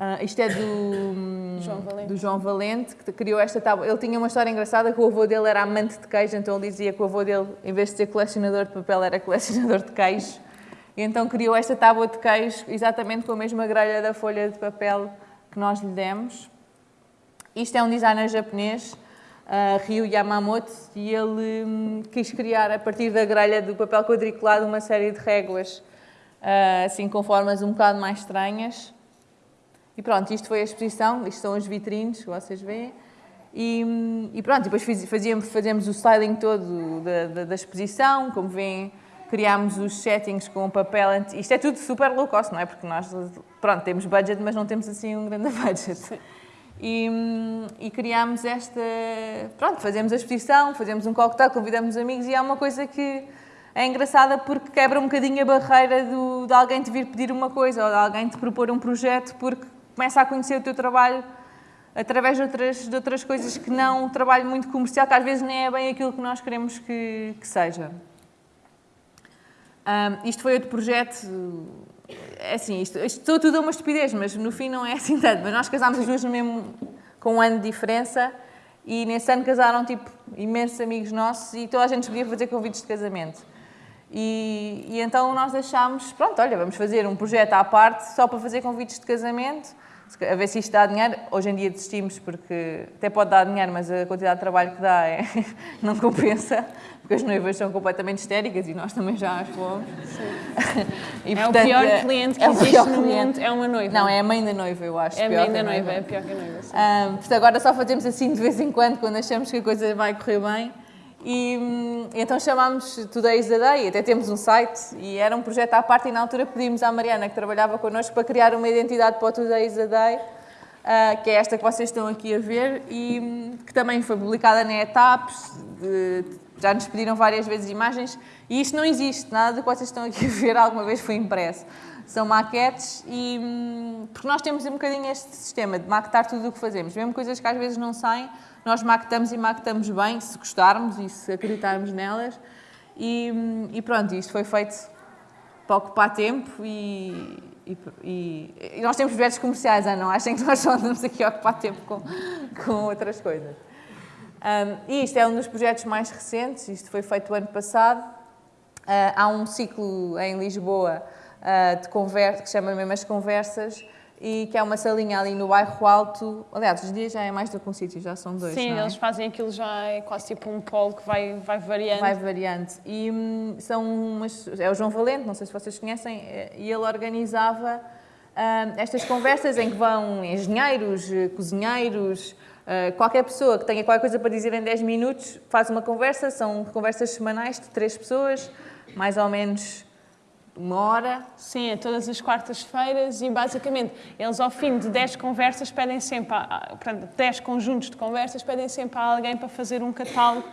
Speaker 3: Uh, isto é do
Speaker 4: João, Valente.
Speaker 3: do João Valente, que criou esta tábua. Ele tinha uma história engraçada que o avô dele era amante de queijo, então ele dizia que o avô dele, em vez de ser colecionador de papel, era colecionador de queijo. E então criou esta tábua de queijo exatamente com a mesma grelha da folha de papel que nós lhe demos. Isto é um designer japonês, uh, Ryu Yamamoto, e ele um, quis criar, a partir da grelha do papel quadriculado, uma série de réguas, uh, assim com formas um bocado mais estranhas. E pronto, isto foi a exposição, isto são os vitrines que vocês veem. E, e pronto, depois fazíamos, fazíamos o styling todo da, da, da exposição, como veem, criámos os settings com o papel. Isto é tudo super low cost, não é? Porque nós, pronto, temos budget, mas não temos assim um grande budget. E, e criámos esta. Pronto, fazemos a exposição, fazemos um coquetel, convidamos amigos e é uma coisa que é engraçada porque quebra um bocadinho a barreira do, de alguém te vir pedir uma coisa ou de alguém te propor um projeto porque começa a conhecer o teu trabalho através de outras, de outras coisas que não um trabalho muito comercial, que às vezes nem é bem aquilo que nós queremos que, que seja. Um, isto foi outro projeto, é assim, isto, isto tudo é uma estupidez, mas no fim não é assim tanto. Mas nós casámos as duas no mesmo, com um ano de diferença e nesse ano casaram tipo imensos amigos nossos e toda a gente podia fazer convites de casamento. E, e então nós achámos, pronto, olha, vamos fazer um projeto à parte só para fazer convites de casamento, a ver se isto dá dinheiro. Hoje em dia desistimos porque até pode dar dinheiro, mas a quantidade de trabalho que dá é, não compensa, porque as noivas são completamente histéricas e nós também já as fomos.
Speaker 4: E, é portanto, o pior cliente que é existe no cliente. mundo, é uma noiva.
Speaker 3: Não, é a mãe da noiva, eu acho.
Speaker 4: É a mãe da noiva, é pior que a noiva.
Speaker 3: Um, portanto, agora só fazemos assim de vez em quando, quando achamos que a coisa vai correr bem. E hum, então chamámos Today's the Day, até temos um site e era um projeto à parte e na altura pedimos à Mariana, que trabalhava connosco, para criar uma identidade para o Today's the Day, uh, que é esta que vocês estão aqui a ver e hum, que também foi publicada na Etaps, já nos pediram várias vezes imagens e isto não existe, nada do que vocês estão aqui a ver alguma vez foi impresso. São maquetes e... Hum, porque nós temos um bocadinho este sistema de maquetar tudo o que fazemos, mesmo coisas que às vezes não saem, nós maquetamos e maquetamos bem, se gostarmos e se acreditarmos nelas. E, e pronto, isto foi feito para ocupar tempo e, e, e nós temos projetos comerciais, não achem que nós só andamos aqui a ocupar tempo com, com outras coisas. Um, e isto é um dos projetos mais recentes, isto foi feito o ano passado. Uh, há um ciclo em Lisboa de conversa, que se chama mesmo As Conversas, e que é uma salinha ali no bairro Alto. Aliás, os dias já é mais do que um sítio, já são dois.
Speaker 4: Sim,
Speaker 3: é?
Speaker 4: eles fazem aquilo já é quase tipo um polo que vai, vai variando.
Speaker 3: Vai variando. E hum, são umas. É o João Valente, não sei se vocês conhecem, e ele organizava hum, estas conversas em que vão engenheiros, cozinheiros. Uh, qualquer pessoa que tenha qualquer coisa para dizer em 10 minutos faz uma conversa, são conversas semanais de três pessoas, mais ou menos uma hora.
Speaker 4: Sim, é todas as quartas-feiras e basicamente eles ao fim de 10 conversas pedem sempre, a, portanto, 10 conjuntos de conversas pedem sempre a alguém para fazer um catálogo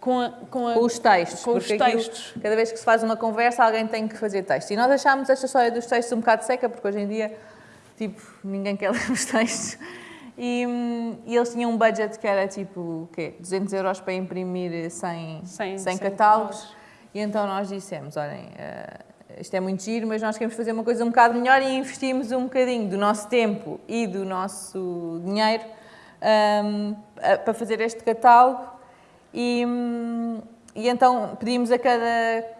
Speaker 4: com, a, com, a,
Speaker 3: com os textos.
Speaker 4: Com os textos.
Speaker 3: Aquilo, cada vez que se faz uma conversa alguém tem que fazer texto. E nós achámos esta história dos textos um bocado seca porque hoje em dia tipo, ninguém quer ler os textos. E, e, eles tinham um budget que era tipo, o quê? 200 euros para imprimir 100, 100, 100 catálogos. E então nós dissemos, olhem, uh, isto é muito giro, mas nós queremos fazer uma coisa um bocado melhor e investimos um bocadinho do nosso tempo e do nosso dinheiro um, para fazer este catálogo. E, e então pedimos a cada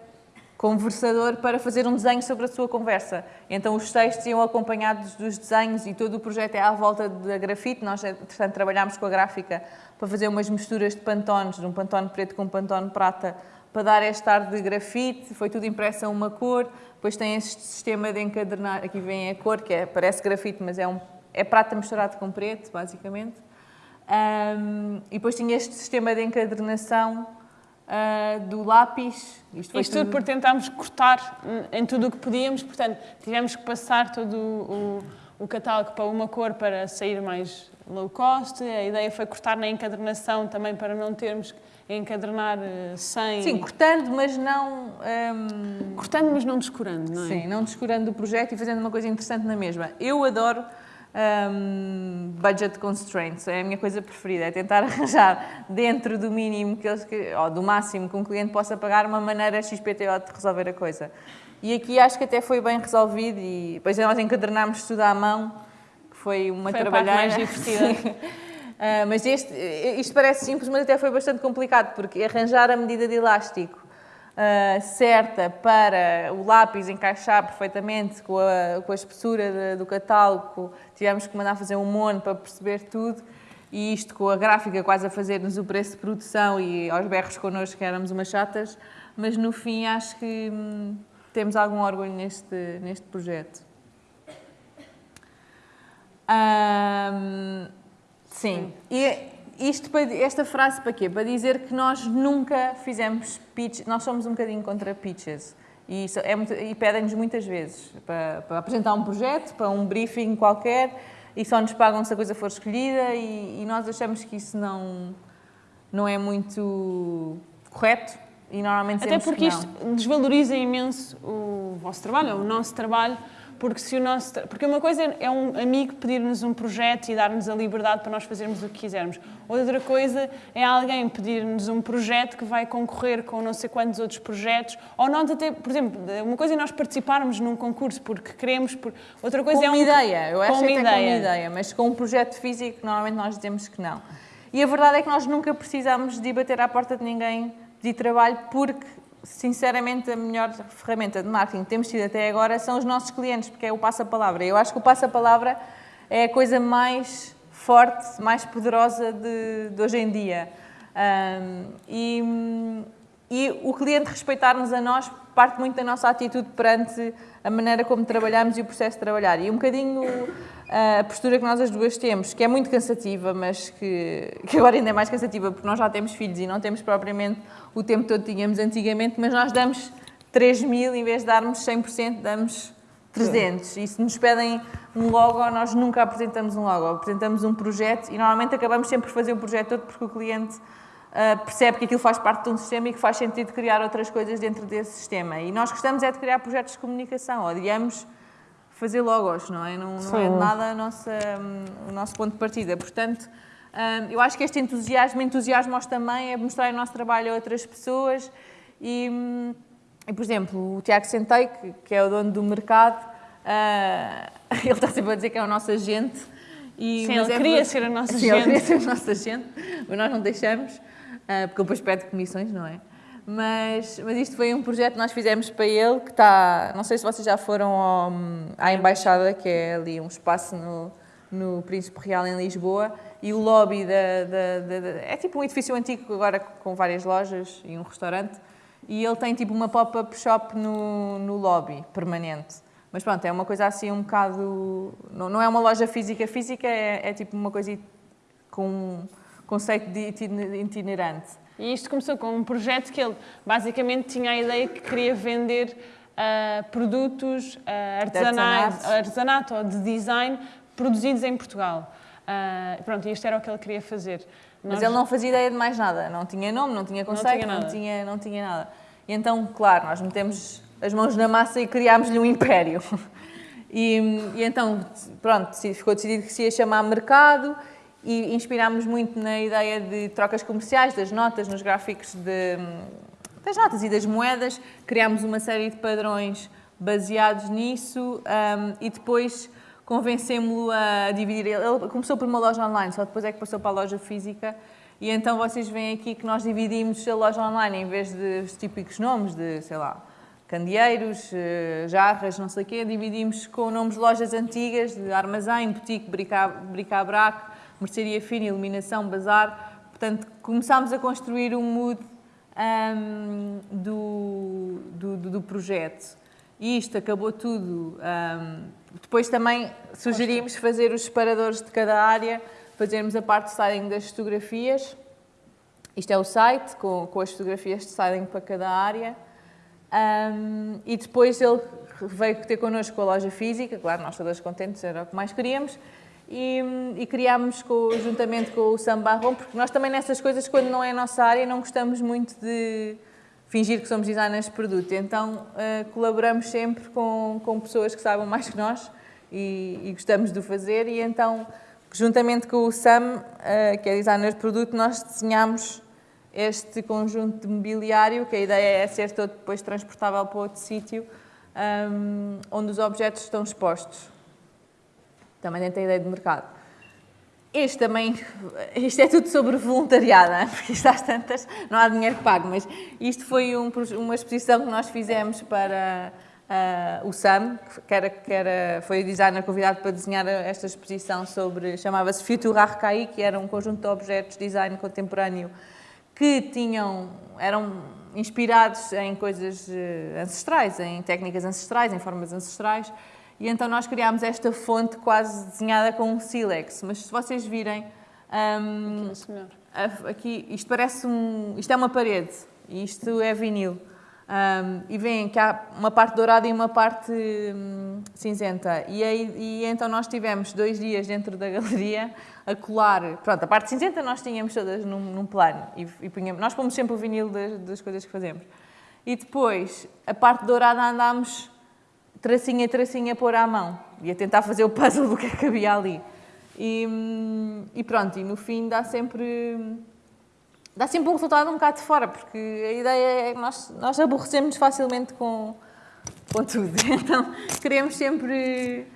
Speaker 3: conversador para fazer um desenho sobre a sua conversa. Então os textos iam acompanhados dos desenhos e todo o projeto é à volta da grafite. Nós, portanto, trabalhámos com a gráfica para fazer umas misturas de pantones, de um pantone preto com um pantone prata, para dar este ar de grafite, foi tudo impresso a uma cor, depois tem este sistema de encadernar, aqui vem a cor, que é, parece grafite, mas é, um, é prata misturado com preto, basicamente. Um, e depois tinha este sistema de encadernação uh, do lápis.
Speaker 4: Isto, Isto tudo, por tentarmos cortar em tudo o que podíamos, portanto, tivemos que passar todo o, o catálogo para uma cor para sair mais low cost. A ideia foi cortar na encadernação também para não termos que encadernar eh, sem...
Speaker 3: Sim, cortando, mas não... hum,
Speaker 4: Cortando, mas não descurando, não é?
Speaker 3: Sim, não descurando o projeto e fazendo uma coisa interessante na mesma. Eu adoro hum, budget constraints, é a minha coisa preferida, é tentar arranjar dentro do mínimo que eles, ou do máximo que um cliente possa pagar uma maneira XPTO de resolver a coisa. E aqui acho que até foi bem resolvido e depois nós encadernámos tudo à mão, que foi uma
Speaker 4: Foi a parte
Speaker 3: trabalheira.
Speaker 4: mais divertida.
Speaker 3: Ah, mas este, isto parece simples, mas até foi bastante complicado, porque arranjar a medida de elástico ah, certa para o lápis encaixar perfeitamente com a, com a espessura de- do catálogo, tivemos que mandar fazer um mono para perceber tudo, e isto com a gráfica quase a fazer-nos o preço de produção e aos berros connosco que éramos umas chatas, mas no fim acho que hum, temos algum orgulho neste, neste projeto. Ahm, sim. E isto para, esta frase para quê? Para dizer que nós nunca fizemos pitch, nós somos um bocadinho contra pitches. E, é e pedem-nos muitas vezes para, para apresentar um projeto, para um briefing qualquer, e só nos pagam se a coisa for escolhida, e, e nós achamos que isso não, não é muito correto, e normalmente
Speaker 4: Até porque isto desvaloriza imenso o vosso trabalho, o nosso trabalho, porque se o nosso porque uma coisa é um amigo pedir-nos um projeto e dar-nos a liberdade para nós fazermos o que quisermos. Outra coisa é alguém pedir-nos um projeto que vai concorrer com não sei quantos outros projetos, ou nós até, por exemplo, uma coisa é nós participarmos num concurso porque queremos, por... outra coisa
Speaker 3: com
Speaker 4: é
Speaker 3: uma
Speaker 4: um
Speaker 3: ideia, eu acho
Speaker 4: com
Speaker 3: que
Speaker 4: uma
Speaker 3: com uma
Speaker 4: ideia.
Speaker 3: mas com um projeto físico normalmente nós dizemos que não. E a verdade é que nós nunca precisamos de bater à porta de ninguém pedir trabalho porque, sinceramente, a melhor ferramenta de marketing que temos tido até agora são os nossos clientes, porque é o passa-palavra. Eu acho que o passa-palavra é a coisa mais forte, mais poderosa de, de hoje em dia. Ahm, e, e o cliente respeitar-nos a nós parte muito da nossa atitude perante a maneira como trabalhamos e o processo de trabalhar. E um bocadinho a postura que nós as duas temos, que é muito cansativa, mas que, que agora ainda é mais cansativa porque nós já temos filhos e não temos propriamente o tempo todo que tínhamos antigamente, mas nós damos 3 mil em vez de darmos 100%, damos 300. E se nos pedem um logo, nós nunca apresentamos um logo, apresentamos um projeto e normalmente acabamos sempre por fazer o projeto todo porque o cliente ah, percebe que aquilo faz parte de um sistema e que faz sentido criar outras coisas dentro desse sistema. E nós gostamos é de criar projetos de comunicação, odiamos fazer logos, não é? Não, não é de
Speaker 4: Sim.
Speaker 3: nada nossa, hum, o nosso ponto de partida. Portanto, hum, eu acho que este entusiasmo entusiasma-os também é mostrar o nosso trabalho a outras pessoas e, hum, e, por exemplo, o Tiago Sentei, que, que é o dono do mercado, ah, ele está sempre a dizer que é o nosso agente. E,
Speaker 4: Sim, ele
Speaker 3: é
Speaker 4: queria ser o nosso
Speaker 3: Sim, ele
Speaker 4: agente.
Speaker 3: queria ser o nosso agente, mas nós não deixamos, ah, porque ele depois pede comissões, não é? Mas, mas isto foi um projeto que nós fizemos para ele, que está, não sei se vocês já foram ao- à Embaixada, que é ali um espaço no, no Príncipe Real em Lisboa, e o lobby da, da- da- da- é tipo um edifício antigo agora com várias lojas e um restaurante, e ele tem tipo uma pop-up shop no, no lobby, permanente. Mas pronto, é uma coisa assim um bocado. Não, não é uma loja física física, é, é tipo uma coisa com um conceito de itine- itinerante.
Speaker 4: E isto começou com um projeto que ele basicamente tinha a ideia que queria vender ah, produtos ah, artesanais,
Speaker 3: artesanato.
Speaker 4: ou de design produzidos em Portugal. Ah, pronto, isto era o que ele queria fazer.
Speaker 3: Mas
Speaker 4: Nós-
Speaker 3: ele não fazia ideia de mais nada, não tinha nome, não tinha conceito,
Speaker 4: tinha
Speaker 3: não tinha, não tinha nada. E então, claro, nós metemos as mãos na massa e criámos-lhe um império. E, e então, pronto, ficou decidido que se ia chamar mercado e inspirámos muito na ideia de trocas comerciais, das notas, nos gráficos de, das notas e das moedas. Criámos uma série de padrões baseados nisso um, e depois convencemos-lo a dividir. Ele começou por uma loja online, só depois é que passou para a loja física. E então vocês veem aqui que nós dividimos a loja online em vez dos típicos nomes de, sei lá, candeeiros, eh, jarras, não sei o quê, dividimos com nomes de lojas antigas, de armazém, boutique, brica- bric-a-brac, mercearia fina, iluminação, bazar. Portanto, começámos a construir um mood ahm, do, do, do- projeto. E isto acabou tudo. ahm, depois também sugerimos fazer os separadores de cada área, fazermos a parte de styling das fotografias. Isto é o site, com, com as fotografias de styling para cada área. Um, e depois ele veio ter connosco a loja física, claro, nós todas contentes, era o que mais queríamos, e, e criámos com, juntamente com o Sam Barron, porque nós também nessas coisas, quando não é a nossa área, não gostamos muito de fingir que somos designers de produto. Então, uh, colaboramos sempre com, com pessoas que saibam mais que nós e, e gostamos de o fazer. E então, juntamente com o Sam, uh, que é designer de produto, nós desenhamos este conjunto de mobiliário, que a ideia é ser todo depois transportável para outro sítio, um, onde os objetos estão expostos. Também dentro da ideia de mercado. Este também, isto é tudo sobre voluntariado, é? porque isto às tantas não há dinheiro que pague, mas isto foi um, uma exposição que nós fizemos para uh, o SAM, que, era, que era, foi o designer convidado para desenhar esta exposição sobre, chamava-se Future Archaïque, que era um conjunto de objetos de design contemporâneo que tinham, eram inspirados em coisas eh, ancestrais, em técnicas ancestrais, em formas ancestrais, e então nós criámos esta fonte quase desenhada com um sílex. Mas se vocês virem. Um, aqui, isto parece um. Isto é uma parede. E isto é vinil. Um, e veem que há uma parte dourada e uma parte hum, cinzenta. E, aí, e então nós tivemos dois dias dentro da galeria a colar. Pronto, a parte cinzenta nós tínhamos todas num, num plano. E, e punhamos, nós pomos sempre o vinil das, das coisas que fazemos. E depois, a parte dourada andámos tracinha, tracinha pôr à mão. E a tentar fazer o puzzle do que é que havia ali. E, e, pronto, e no fim dá sempre dá sempre um resultado um bocado de fora, porque a ideia é que nós, nós aborrecemos facilmente com, com tudo. Então queremos sempre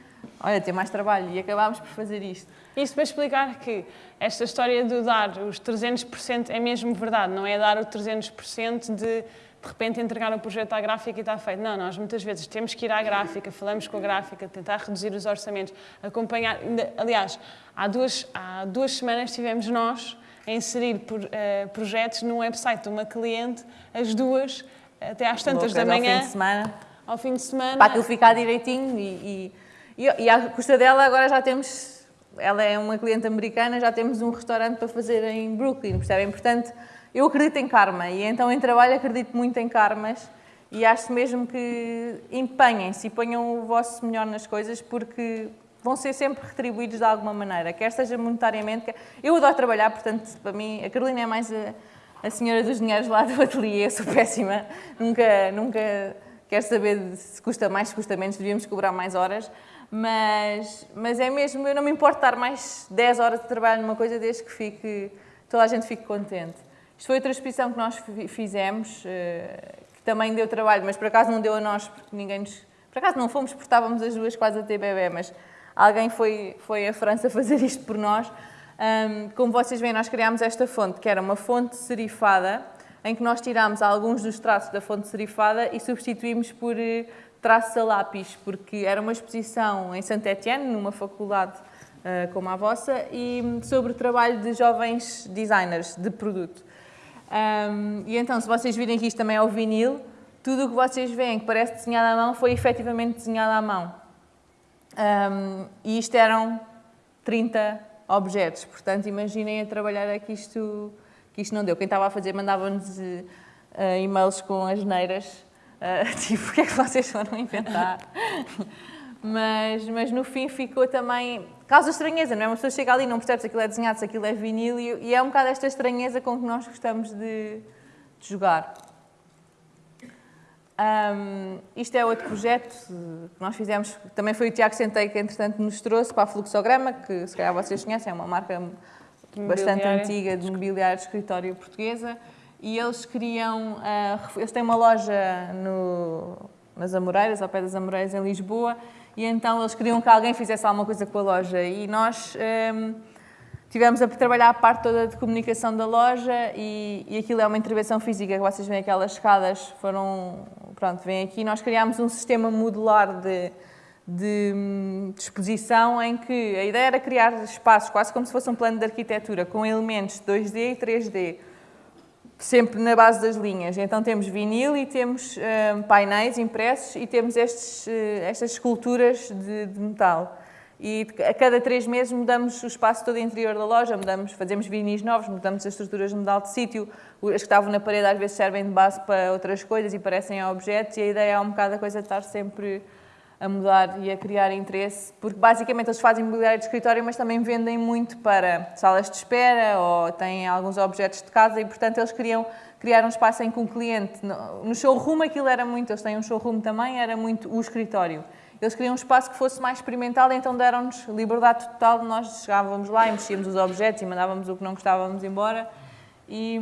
Speaker 3: olha, ter mais trabalho e acabámos por fazer isto.
Speaker 4: Isto para explicar que esta história de dar os 300% é mesmo verdade, não é dar o 300% de de repente entregar o projeto à gráfica e está feito. Não, nós muitas vezes temos que ir à gráfica, falamos com a gráfica, tentar reduzir os orçamentos, acompanhar. Aliás, há duas, há duas semanas tivemos nós a inserir por, uh, projetos num website de uma cliente, as duas, até às tantas da manhã.
Speaker 3: Ao fim de semana.
Speaker 4: Ao fim de semana.
Speaker 3: Para aquilo ficar direitinho e, e, e, e à custa dela agora já temos. Ela é uma cliente americana, já temos um restaurante para fazer em Brooklyn, percebem? Portanto eu acredito em karma e então em trabalho acredito muito em karmas e acho mesmo que empenhem-se e ponham o vosso melhor nas coisas porque vão ser sempre retribuídos de alguma maneira, quer seja monetariamente. Quer... Eu adoro trabalhar, portanto, para mim, a Carolina é mais a, a senhora dos dinheiros lá do ateliê, eu sou péssima, nunca, nunca quero saber se custa mais, se custa menos, devíamos cobrar mais horas, mas, mas é mesmo, eu não me importo estar mais 10 horas de trabalho numa coisa desde que fique, toda a gente fique contente. Isto foi outra exposição que nós fizemos, eh, que também deu trabalho, mas por acaso não deu a nós, porque ninguém nos... Por acaso não fomos, porque estávamos as duas quase a ter bebê, mas alguém foi, foi à França fazer isto por nós. Como vocês veem, nós criámos esta fonte, que era uma fonte serifada, em que nós tirámos alguns dos traços da fonte serifada e substituímos por eh, traços a lápis, porque era uma exposição em Saint-Étienne, numa faculdade uh, como a vossa, e sobre o trabalho de jovens designers de produto. Um, e então, se vocês virem que isto também é o vinil, tudo o que vocês veem que parece desenhado à mão foi efetivamente desenhado à mão. Um, e isto eram 30 objetos, portanto, imaginem a trabalhar aqui isto, que isto não deu. Quem estava a fazer mandava-nos uh, e-mails com as neiras, uh, tipo, o que é que vocês foram inventar? Mas, mas no fim ficou também causa estranheza, não é? Uma pessoa chega ali e não percebe se aquilo é desenhado, se aquilo é vinil, e, é um bocado esta estranheza com que nós gostamos de, de jogar. Um, isto é outro projeto que nós fizemos, também foi o Tiago Sentei que, entretanto, nos trouxe para a Fluxograma, que se calhar vocês conhecem, é uma marca bastante antiga de mobiliário de escritório portuguesa, e eles queriam, uh, eles têm uma loja no, nas Amoreiras, ao pé das Amoreiras, em Lisboa, e então eles queriam que alguém fizesse alguma coisa com a loja. E nós um, tivemos a trabalhar a parte toda de comunicação da loja e, e aquilo é uma intervenção física, vocês veem aquelas escadas foram, pronto, vêm aqui, nós criámos um sistema modular de, de, hum, de exposição em que a ideia era criar espaços quase como se fosse um plano de arquitetura com elementos 2D e 3D sempre na base das linhas. Então temos vinil e temos uh, painéis impressos e temos estes, uh, estas esculturas de, de, metal. e a cada três meses mudamos o espaço todo interior da loja, mudamos, fazemos vinis novos, mudamos as estruturas de modal de sítio, as que estavam na parede às vezes servem de base para outras coisas e parecem objetos e a ideia é um bocado a coisa de estar sempre a mudar e a criar interesse, porque basicamente eles fazem mobiliário de escritório, mas também vendem muito para salas de espera ou têm alguns objetos de casa e, portanto, eles queriam criar um espaço em que um cliente, no showroom aquilo era muito, eles têm um showroom também, era muito o escritório. Eles queriam um espaço que fosse mais experimental, então deram-nos liberdade total, nós chegávamos lá e mexíamos os objetos e mandávamos o que não gostávamos embora. E,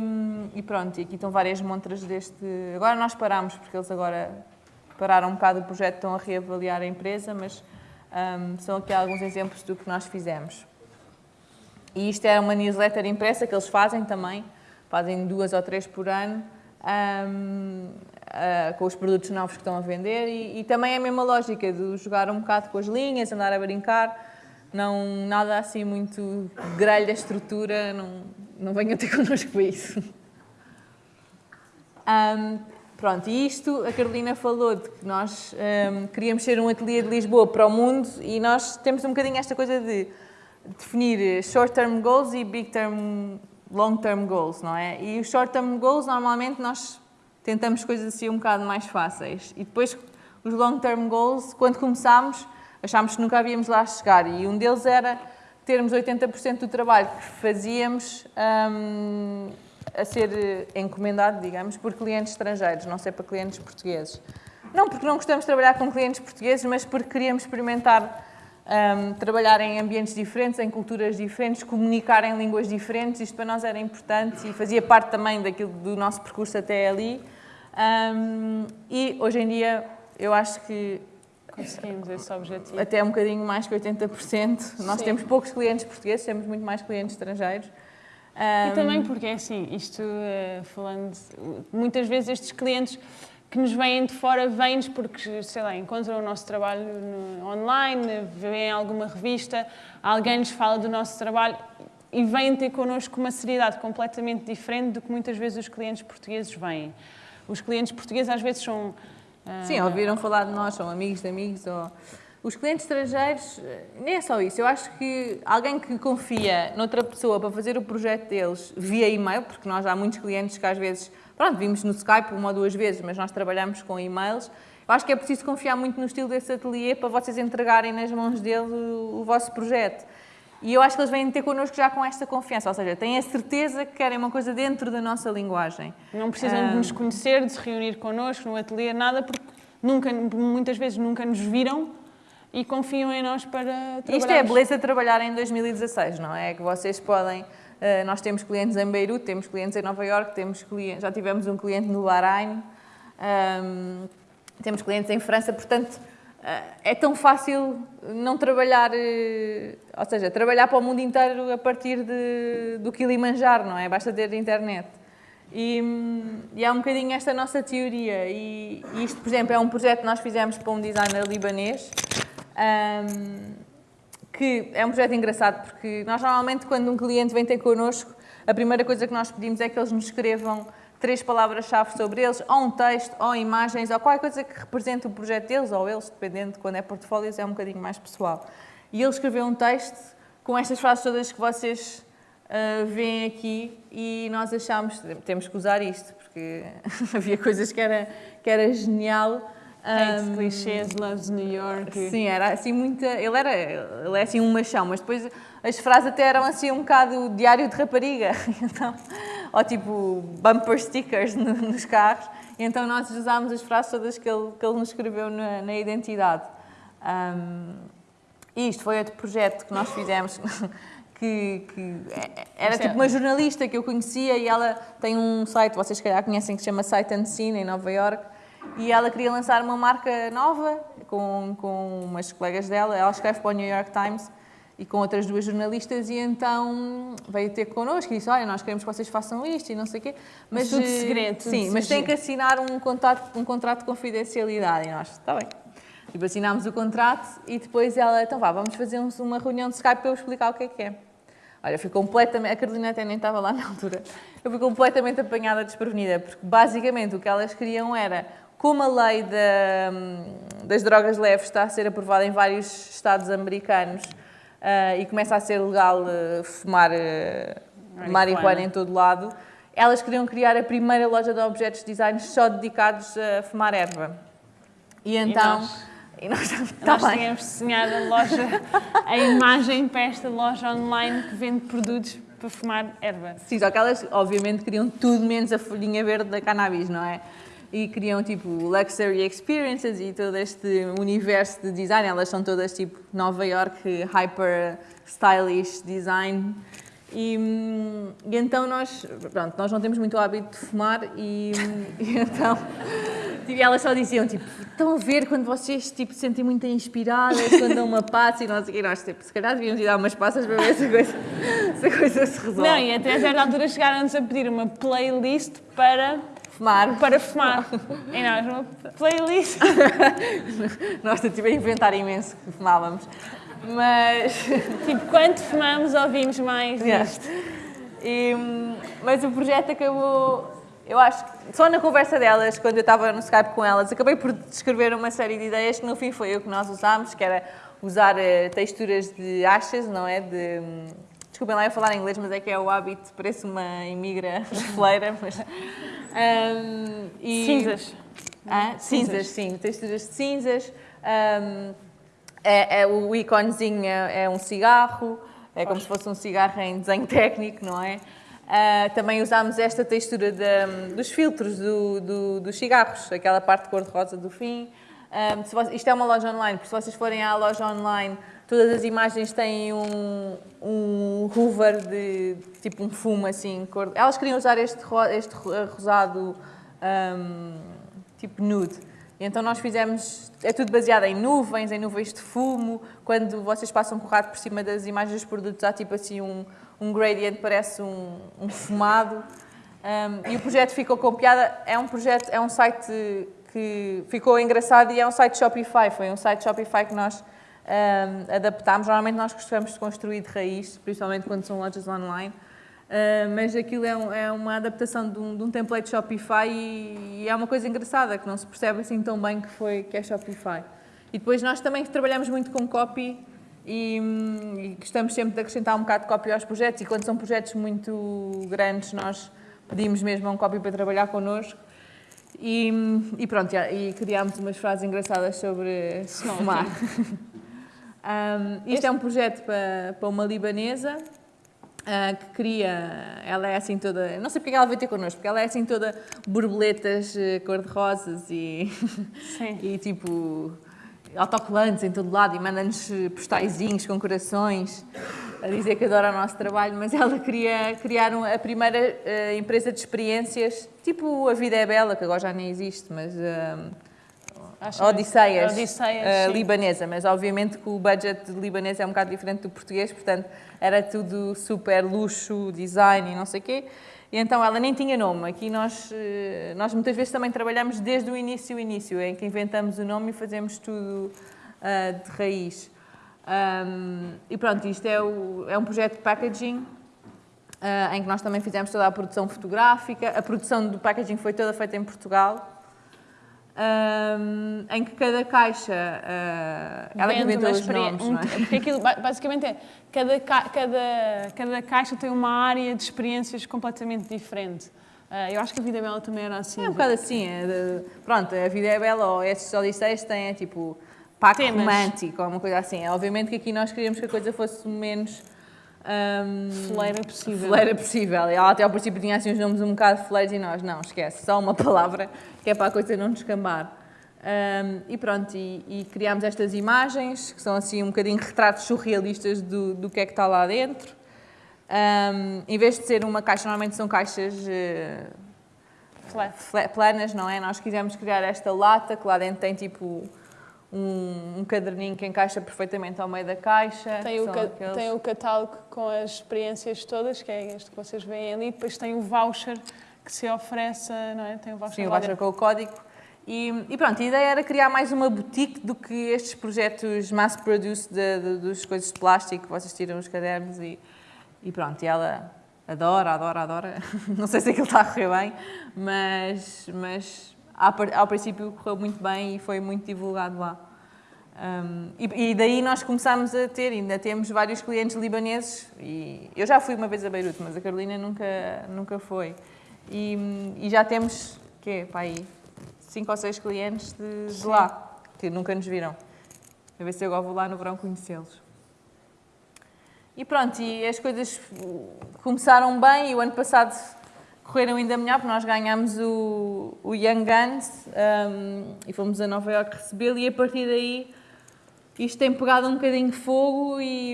Speaker 3: e pronto, e aqui estão várias montras deste... Agora nós paramos, porque eles agora pararam um bocado o projeto, estão a reavaliar a empresa, mas um, são aqui alguns exemplos do que nós fizemos. E isto é uma newsletter impressa que eles fazem também, fazem duas ou três por ano, um, uh, com os produtos novos que estão a vender e, e, também é a mesma lógica de jogar um bocado com as linhas, andar a brincar, não, nada assim muito grelha da estrutura, não, não venham ter connosco para isso. Um, Pronto, e isto a Carolina falou de que nós um, queríamos ser um ateliê de Lisboa para o mundo e nós temos um bocadinho esta coisa de definir short-term goals e big-term, long-term goals, não é? E os short-term goals, normalmente, nós tentamos coisas assim um bocado mais fáceis. E depois, os long-term goals, quando começámos, achámos que nunca havíamos lá chegar. E um deles era termos 80% do trabalho que fazíamos um, a ser eh, encomendado, digamos, por clientes estrangeiros, não ser para clientes portugueses. Não porque não gostamos de trabalhar com clientes portugueses, mas porque queríamos experimentar um, trabalhar em ambientes diferentes, em culturas diferentes, comunicar em línguas diferentes. Isto para nós era importante e fazia parte também daquilo do nosso percurso até ali. Um, e hoje em dia eu acho que
Speaker 4: conseguimos esse objetivo.
Speaker 3: Até um bocadinho mais que 80%. Nós Sim. temos poucos clientes portugueses, temos muito mais clientes estrangeiros.
Speaker 4: Um... E também porque é assim, isto uh, falando, muitas vezes estes clientes que nos vêm de fora vêm-nos porque, sei lá, encontram o nosso trabalho no, online, veem alguma revista, alguém nos fala do nosso trabalho e vêm ter connosco uma seriedade completamente diferente do que muitas vezes os clientes portugueses vêm. Os clientes portugueses às vezes são...
Speaker 3: Uh... Sim, ouviram falar de nós, são amigos de amigos ou os clientes estrangeiros, nem é só isso. Eu acho que alguém que confia noutra pessoa para fazer o projeto deles via e-mail, porque nós há muitos clientes que às vezes, pronto, vimos no Skype uma ou duas vezes, mas nós trabalhamos com e-mails. Eu acho que é preciso confiar muito no estilo desse ateliê para vocês entregarem nas mãos dele o, o vosso projeto. E eu acho que eles vêm ter connosco já com esta confiança, ou seja, têm a certeza que querem uma coisa dentro da nossa linguagem.
Speaker 4: Não precisam um... de nos conhecer, de se reunir connosco no ateliê, nada, porque nunca, muitas vezes nunca nos viram e confiam em nós para trabalhar.
Speaker 3: Isto é a beleza de trabalhar em 2016, não é? Que vocês podem... Uh, nós temos clientes em Beirute, temos clientes em Nova York, temos clientes, já tivemos um cliente no Bahrein, um, ehm, temos clientes em França, portanto, uh, é tão fácil não trabalhar, uh, ou seja, trabalhar para o mundo inteiro a partir de, do Kilimanjaro, não é? Basta ter internet. E, e é um bocadinho esta nossa teoria. E, e isto, por exemplo, é um projeto que nós fizemos para um designer libanês, um, que é um projeto engraçado, porque nós normalmente quando um cliente vem ter connosco, a primeira coisa que nós pedimos é que eles nos escrevam três palavras-chave sobre eles, ou um texto, ou imagens, ou qualquer coisa que represente o projeto deles, ou eles, dependendo de quando é portfólios, é um bocadinho mais pessoal. E ele escreveu um texto com estas frases todas que vocês uh, veem aqui e nós achámos, temos que usar isto, porque havia coisas que era, que era genial,
Speaker 4: Hates um, clichês, loves New York.
Speaker 3: Sim, era assim muita. Ele era ele é assim um machão, mas depois as frases até eram assim um bocado diário de rapariga. Então, ou tipo bumper stickers no, nos carros. E então nós usámos as frases todas que ele, que ele nos escreveu na, na identidade. Um, e isto foi outro projeto que nós fizemos. Que, que, era tipo uma jornalista que eu conhecia e ela tem um site, vocês se calhar conhecem, que se chama and Scene, em Nova York, e ela queria lançar uma marca nova com, com umas colegas dela. Ela escreve para o New York Times e com outras duas jornalistas e então veio ter connosco e disse, olha, nós queremos que vocês façam isto e não sei o quê.
Speaker 4: Mas, tudo eh, segredo.
Speaker 3: Tudo sim, mas tem que assinar um contrato, um contrato de confidencialidade. E nós, está bem. Tipo, assinámos o contrato e depois ela, então vá, vamos fazer uma reunião de Skype para eu explicar o que é que é. Olha, fui completamente, a Carolina até nem estava lá na altura, eu fui completamente apanhada desprevenida, porque basicamente o que elas queriam era como a lei da, das drogas leves está a ser aprovada em vários estados americanos uh, e começa a ser legal uh, fumar uh, marihuana em todo lado, elas queriam criar a primeira loja de objetos de design só dedicados a fumar erva. E então...
Speaker 4: E nós, tá nós tínhamos desenhado a loja, a imagem para esta loja online que vende produtos para fumar erva.
Speaker 3: Sim, só que elas obviamente queriam tudo menos a folhinha verde da cannabis, não é? E criam tipo luxury experiences e todo este universo de design. Elas são todas tipo Nova York hyper stylish design. E, e, então nós, pronto, nós não temos muito hábito de fumar e, e então tipo, elas só diziam tipo, estão a ver quando vocês tipo, se sentem muito inspiradas, quando dão uma passa e nós, e nós tipo, se calhar devíamos ir dar umas passas para ver se a coisa se, a coisa se resolve.
Speaker 4: Não, e até a certa altura chegaram-nos a pedir uma playlist para
Speaker 3: Fumar.
Speaker 4: Para fumar. E nós, uma playlist.
Speaker 3: nós estive a inventar imenso que fumávamos. Mas.
Speaker 4: Tipo, quanto fumamos, ouvimos mais yeah. isto.
Speaker 3: E, mas o projeto acabou. Eu acho que só na conversa delas, quando eu estava no Skype com elas, acabei por descrever uma série de ideias que no fim foi o que nós usámos, que era usar uh, texturas de achas, não é? De, desculpem lá eu falar em inglês, mas é que é o hábito, parece uma imigra fleira, mas
Speaker 4: um, e, cinzas.
Speaker 3: Ah, cinzas. cinzas, sim, texturas de cinzas. Um, é, é, o iconezinho é, é, um cigarro, é como se fosse um cigarro em desenho técnico, não é? Uh, também usámos esta textura de, dos filtros do, do, dos cigarros, aquela parte cor-de-rosa do fim. Um, você, isto é uma loja online, porque se vocês forem à loja online, todas as imagens têm um, um hoover de tipo um fumo assim. Cor... Elas queriam usar este, este rosado um, tipo nude. E então nós fizemos, é tudo baseado em nuvens, em nuvens de fumo. Quando vocês passam com o rato por cima das imagens dos produtos, há tipo assim um, um gradient, parece um, um fumado. Um, e o projeto ficou com piada. É um projeto, é um site que ficou engraçado e é um site Shopify. Foi um site Shopify que nós um, adaptámos. Normalmente nós gostamos de construir de raiz, principalmente quando são lojas online. Uh, mas aquilo é, um, é, uma adaptação de um, de um template Shopify e, e, é uma coisa engraçada, que não se percebe assim tão bem que, foi, que é Shopify. E depois nós também trabalhamos muito com copy e, e gostamos sempre de acrescentar um bocado de copy aos projetos e quando são projetos muito grandes nós pedimos mesmo um copy para trabalhar connosco e, e pronto, e criámos umas frases engraçadas sobre fumar. Um, isto é um projeto para, para uma libanesa uh, que cria, ela é assim toda, não sei porque ela veio ter connosco, porque ela é assim toda borboletas uh, cor-de-rosas e, e tipo autocolantes em todo lado e manda-nos postaizinhos com corações a dizer que adora o nosso trabalho, mas ela queria criar a primeira uh, empresa de experiências, tipo a Vida é Bela, que agora já nem existe, mas... Uh, Acho Odisseias, Odisseias uh, libanesa, mas obviamente que o budget libanês é um bocado diferente do português, portanto era tudo super luxo, design e não sei o quê. E então ela nem tinha nome. Aqui nós, eh, nós muitas vezes também trabalhamos desde o início, o início, em que inventamos o nome e fazemos tudo uh, de raiz. Um, e pronto, isto é, o, é um projeto de packaging uh, em que nós também fizemos toda a produção fotográfica. A produção do packaging foi toda feita em Portugal um, em que cada caixa, uh, ela que inventa os nomes, não é?
Speaker 4: Porque aquilo basicamente é, cada, cada, cada caixa tem uma área de experiências completamente diferente. Uh, eu acho que a Vida é Bela também era assim.
Speaker 3: É um bocado assim, é de, pronto, a Vida é Bela ou estes odisseias têm é, tipo pacto Temas. romântico ou uma coisa assim. É, obviamente que aqui nós queríamos que a coisa fosse menos
Speaker 4: um, fleira possível.
Speaker 3: Fleira possível. Ela até ao princípio tinha assim uns nomes um bocado fleiros e nós, não, esquece, só uma palavra que é para a coisa não descambar. Um, e pronto, e, e, criámos estas imagens, que são assim um bocadinho retratos surrealistas do, do que é que está lá dentro. Um, em vez de ser uma caixa, normalmente são caixas uh, planas, não é? Nós quisemos criar esta lata, que lá dentro tem tipo um, um caderninho que encaixa perfeitamente ao meio da caixa.
Speaker 4: Tem o, aqueles... tem o catálogo com as experiências todas, que é este que vocês veem ali, depois tem o voucher que se oferece, não é? Tem o voucher
Speaker 3: Sim, o voucher com o código. E, e, pronto, a ideia era criar mais uma boutique do que estes projetos mass-produced das coisas de plástico, vocês tiram os cadernos e, e pronto, e ela adora, adora, adora. Não sei se aquilo está a correr bem, mas, mas ao princípio correu muito bem e foi muito divulgado lá. Um, e, e, daí nós começámos a ter, ainda temos vários clientes libaneses, e eu já fui uma vez a Beirute, mas a Carolina nunca, nunca foi. E, e já temos, que para aí, cinco ou seis clientes de, de lá, que nunca nos viram. A ver se eu agora vou lá no verão conhecê-los. E pronto, e as coisas começaram bem e o ano passado correram ainda melhor, porque nós ganhámos o, o Young Guns um, e fomos a Nova York recebê-lo e a partir daí isto tem pegado um bocadinho de fogo e,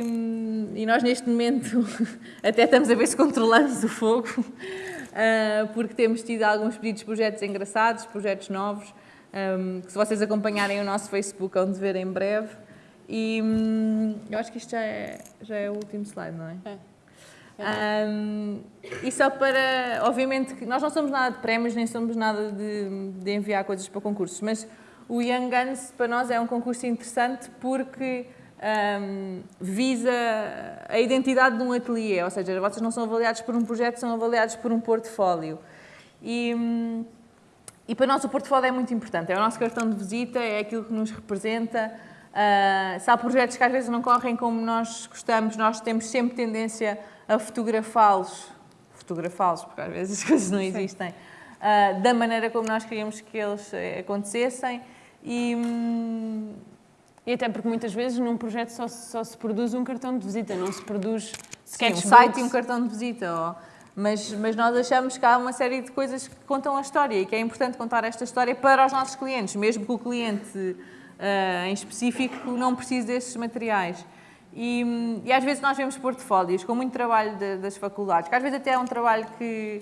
Speaker 3: e nós neste momento até estamos a ver se controlamos o fogo, uh, porque temos tido alguns pedidos de projetos engraçados, projetos novos, um, que se vocês acompanharem o nosso Facebook vão ver em breve. E um, eu acho que isto já é, já é o último slide, não é? É. Um, e só para, obviamente, nós não somos nada de prémios, nem somos nada de, de enviar coisas para concursos, mas o Young Guns para nós é um concurso interessante porque um, visa a identidade de um ateliê, ou seja, vocês não são avaliados por um projeto, são avaliados por um portfólio. E, e para nós o portfólio é muito importante, é o nosso cartão de visita, é aquilo que nos representa. Uh, se há projetos que às vezes não correm como nós gostamos, nós temos sempre tendência a fotografá-los, fotografá-los, porque às vezes as coisas não existem, uh, da maneira como nós queríamos que eles eh, acontecessem. E, hum,
Speaker 4: e até porque muitas vezes num projeto só, só se produz um cartão de visita, não se produz
Speaker 3: Sim, um site e um cartão de visita. Ou, mas, mas nós achamos que há uma série de coisas que contam a história e que é importante contar esta história para os nossos clientes, mesmo que o cliente em específico não precise destes materiais. E, e, às vezes nós vemos portfólios com muito trabalho de, das faculdades, que às vezes até é um trabalho que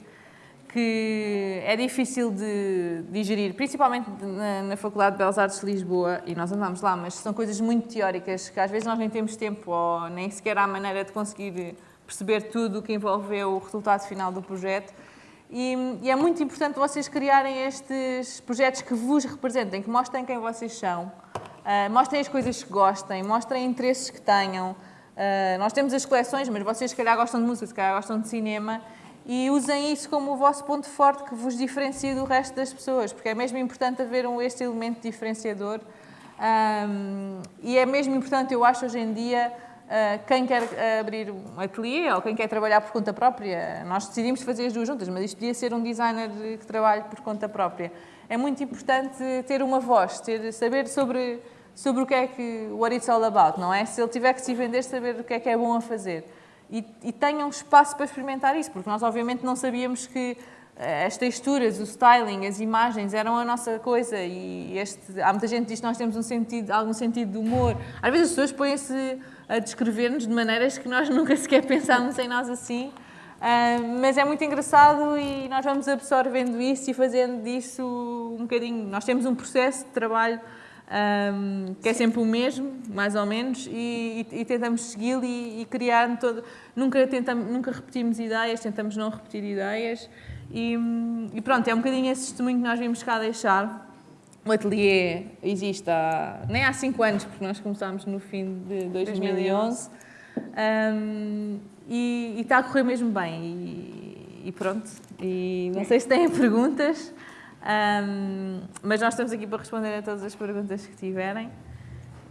Speaker 3: que é difícil de digerir, principalmente na, na, Faculdade de Belas Artes de Lisboa, e nós andamos lá, mas são coisas muito teóricas que às vezes nós nem temos tempo ou nem sequer há maneira de conseguir perceber tudo o que envolveu o resultado final do projeto. E, e, é muito importante vocês criarem estes projetos que vos representem, que mostrem quem vocês são, uh, mostrem as coisas que gostem, mostrem interesses que tenham. Uh, nós temos as coleções, mas vocês se calhar gostam de música, se calhar gostam de cinema, e usem isso como o vosso ponto forte que vos diferencia do resto das pessoas, porque é mesmo importante haver um, este elemento diferenciador um, e é mesmo importante, eu acho, hoje em dia, quem quer abrir um ateliê ou quem quer trabalhar por conta própria, nós decidimos fazer as duas juntas, mas isto podia ser um designer que trabalhe por conta própria. É muito importante ter uma voz, ter, saber sobre, sobre o que é que, what it's all about, não é? Se ele tiver que se vender, saber o que é que é bom a fazer e, e tenham espaço para experimentar isso, porque nós obviamente não sabíamos que eh, as texturas, o styling, as imagens eram a nossa coisa e este, há muita gente que diz que nós temos um sentido, algum sentido de humor. Às vezes as pessoas põem-se a descrever-nos de maneiras que nós nunca sequer pensámos em nós assim, uh, mas é muito engraçado e nós vamos absorvendo isso e fazendo disso um bocadinho. Nós temos um processo de trabalho um, que é sempre o mesmo, mais ou menos, e, e, e tentamos segui-lo e, e, criar todo. Nunca, tentamos, nunca repetimos ideias, tentamos não repetir ideias. E, e, pronto, é um bocadinho esse testemunho que nós vimos cá deixar. O ateliê existe há, nem há 5 anos, porque nós começámos no fim de 2011. Um, e, está a correr mesmo bem. E, pronto. E não sei se têm perguntas. Um, mas nós estamos aqui para responder a todas as perguntas que tiverem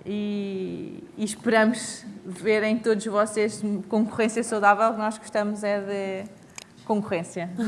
Speaker 3: e, e esperamos ver em todos vocês concorrência saudável. Nós gostamos é de concorrência.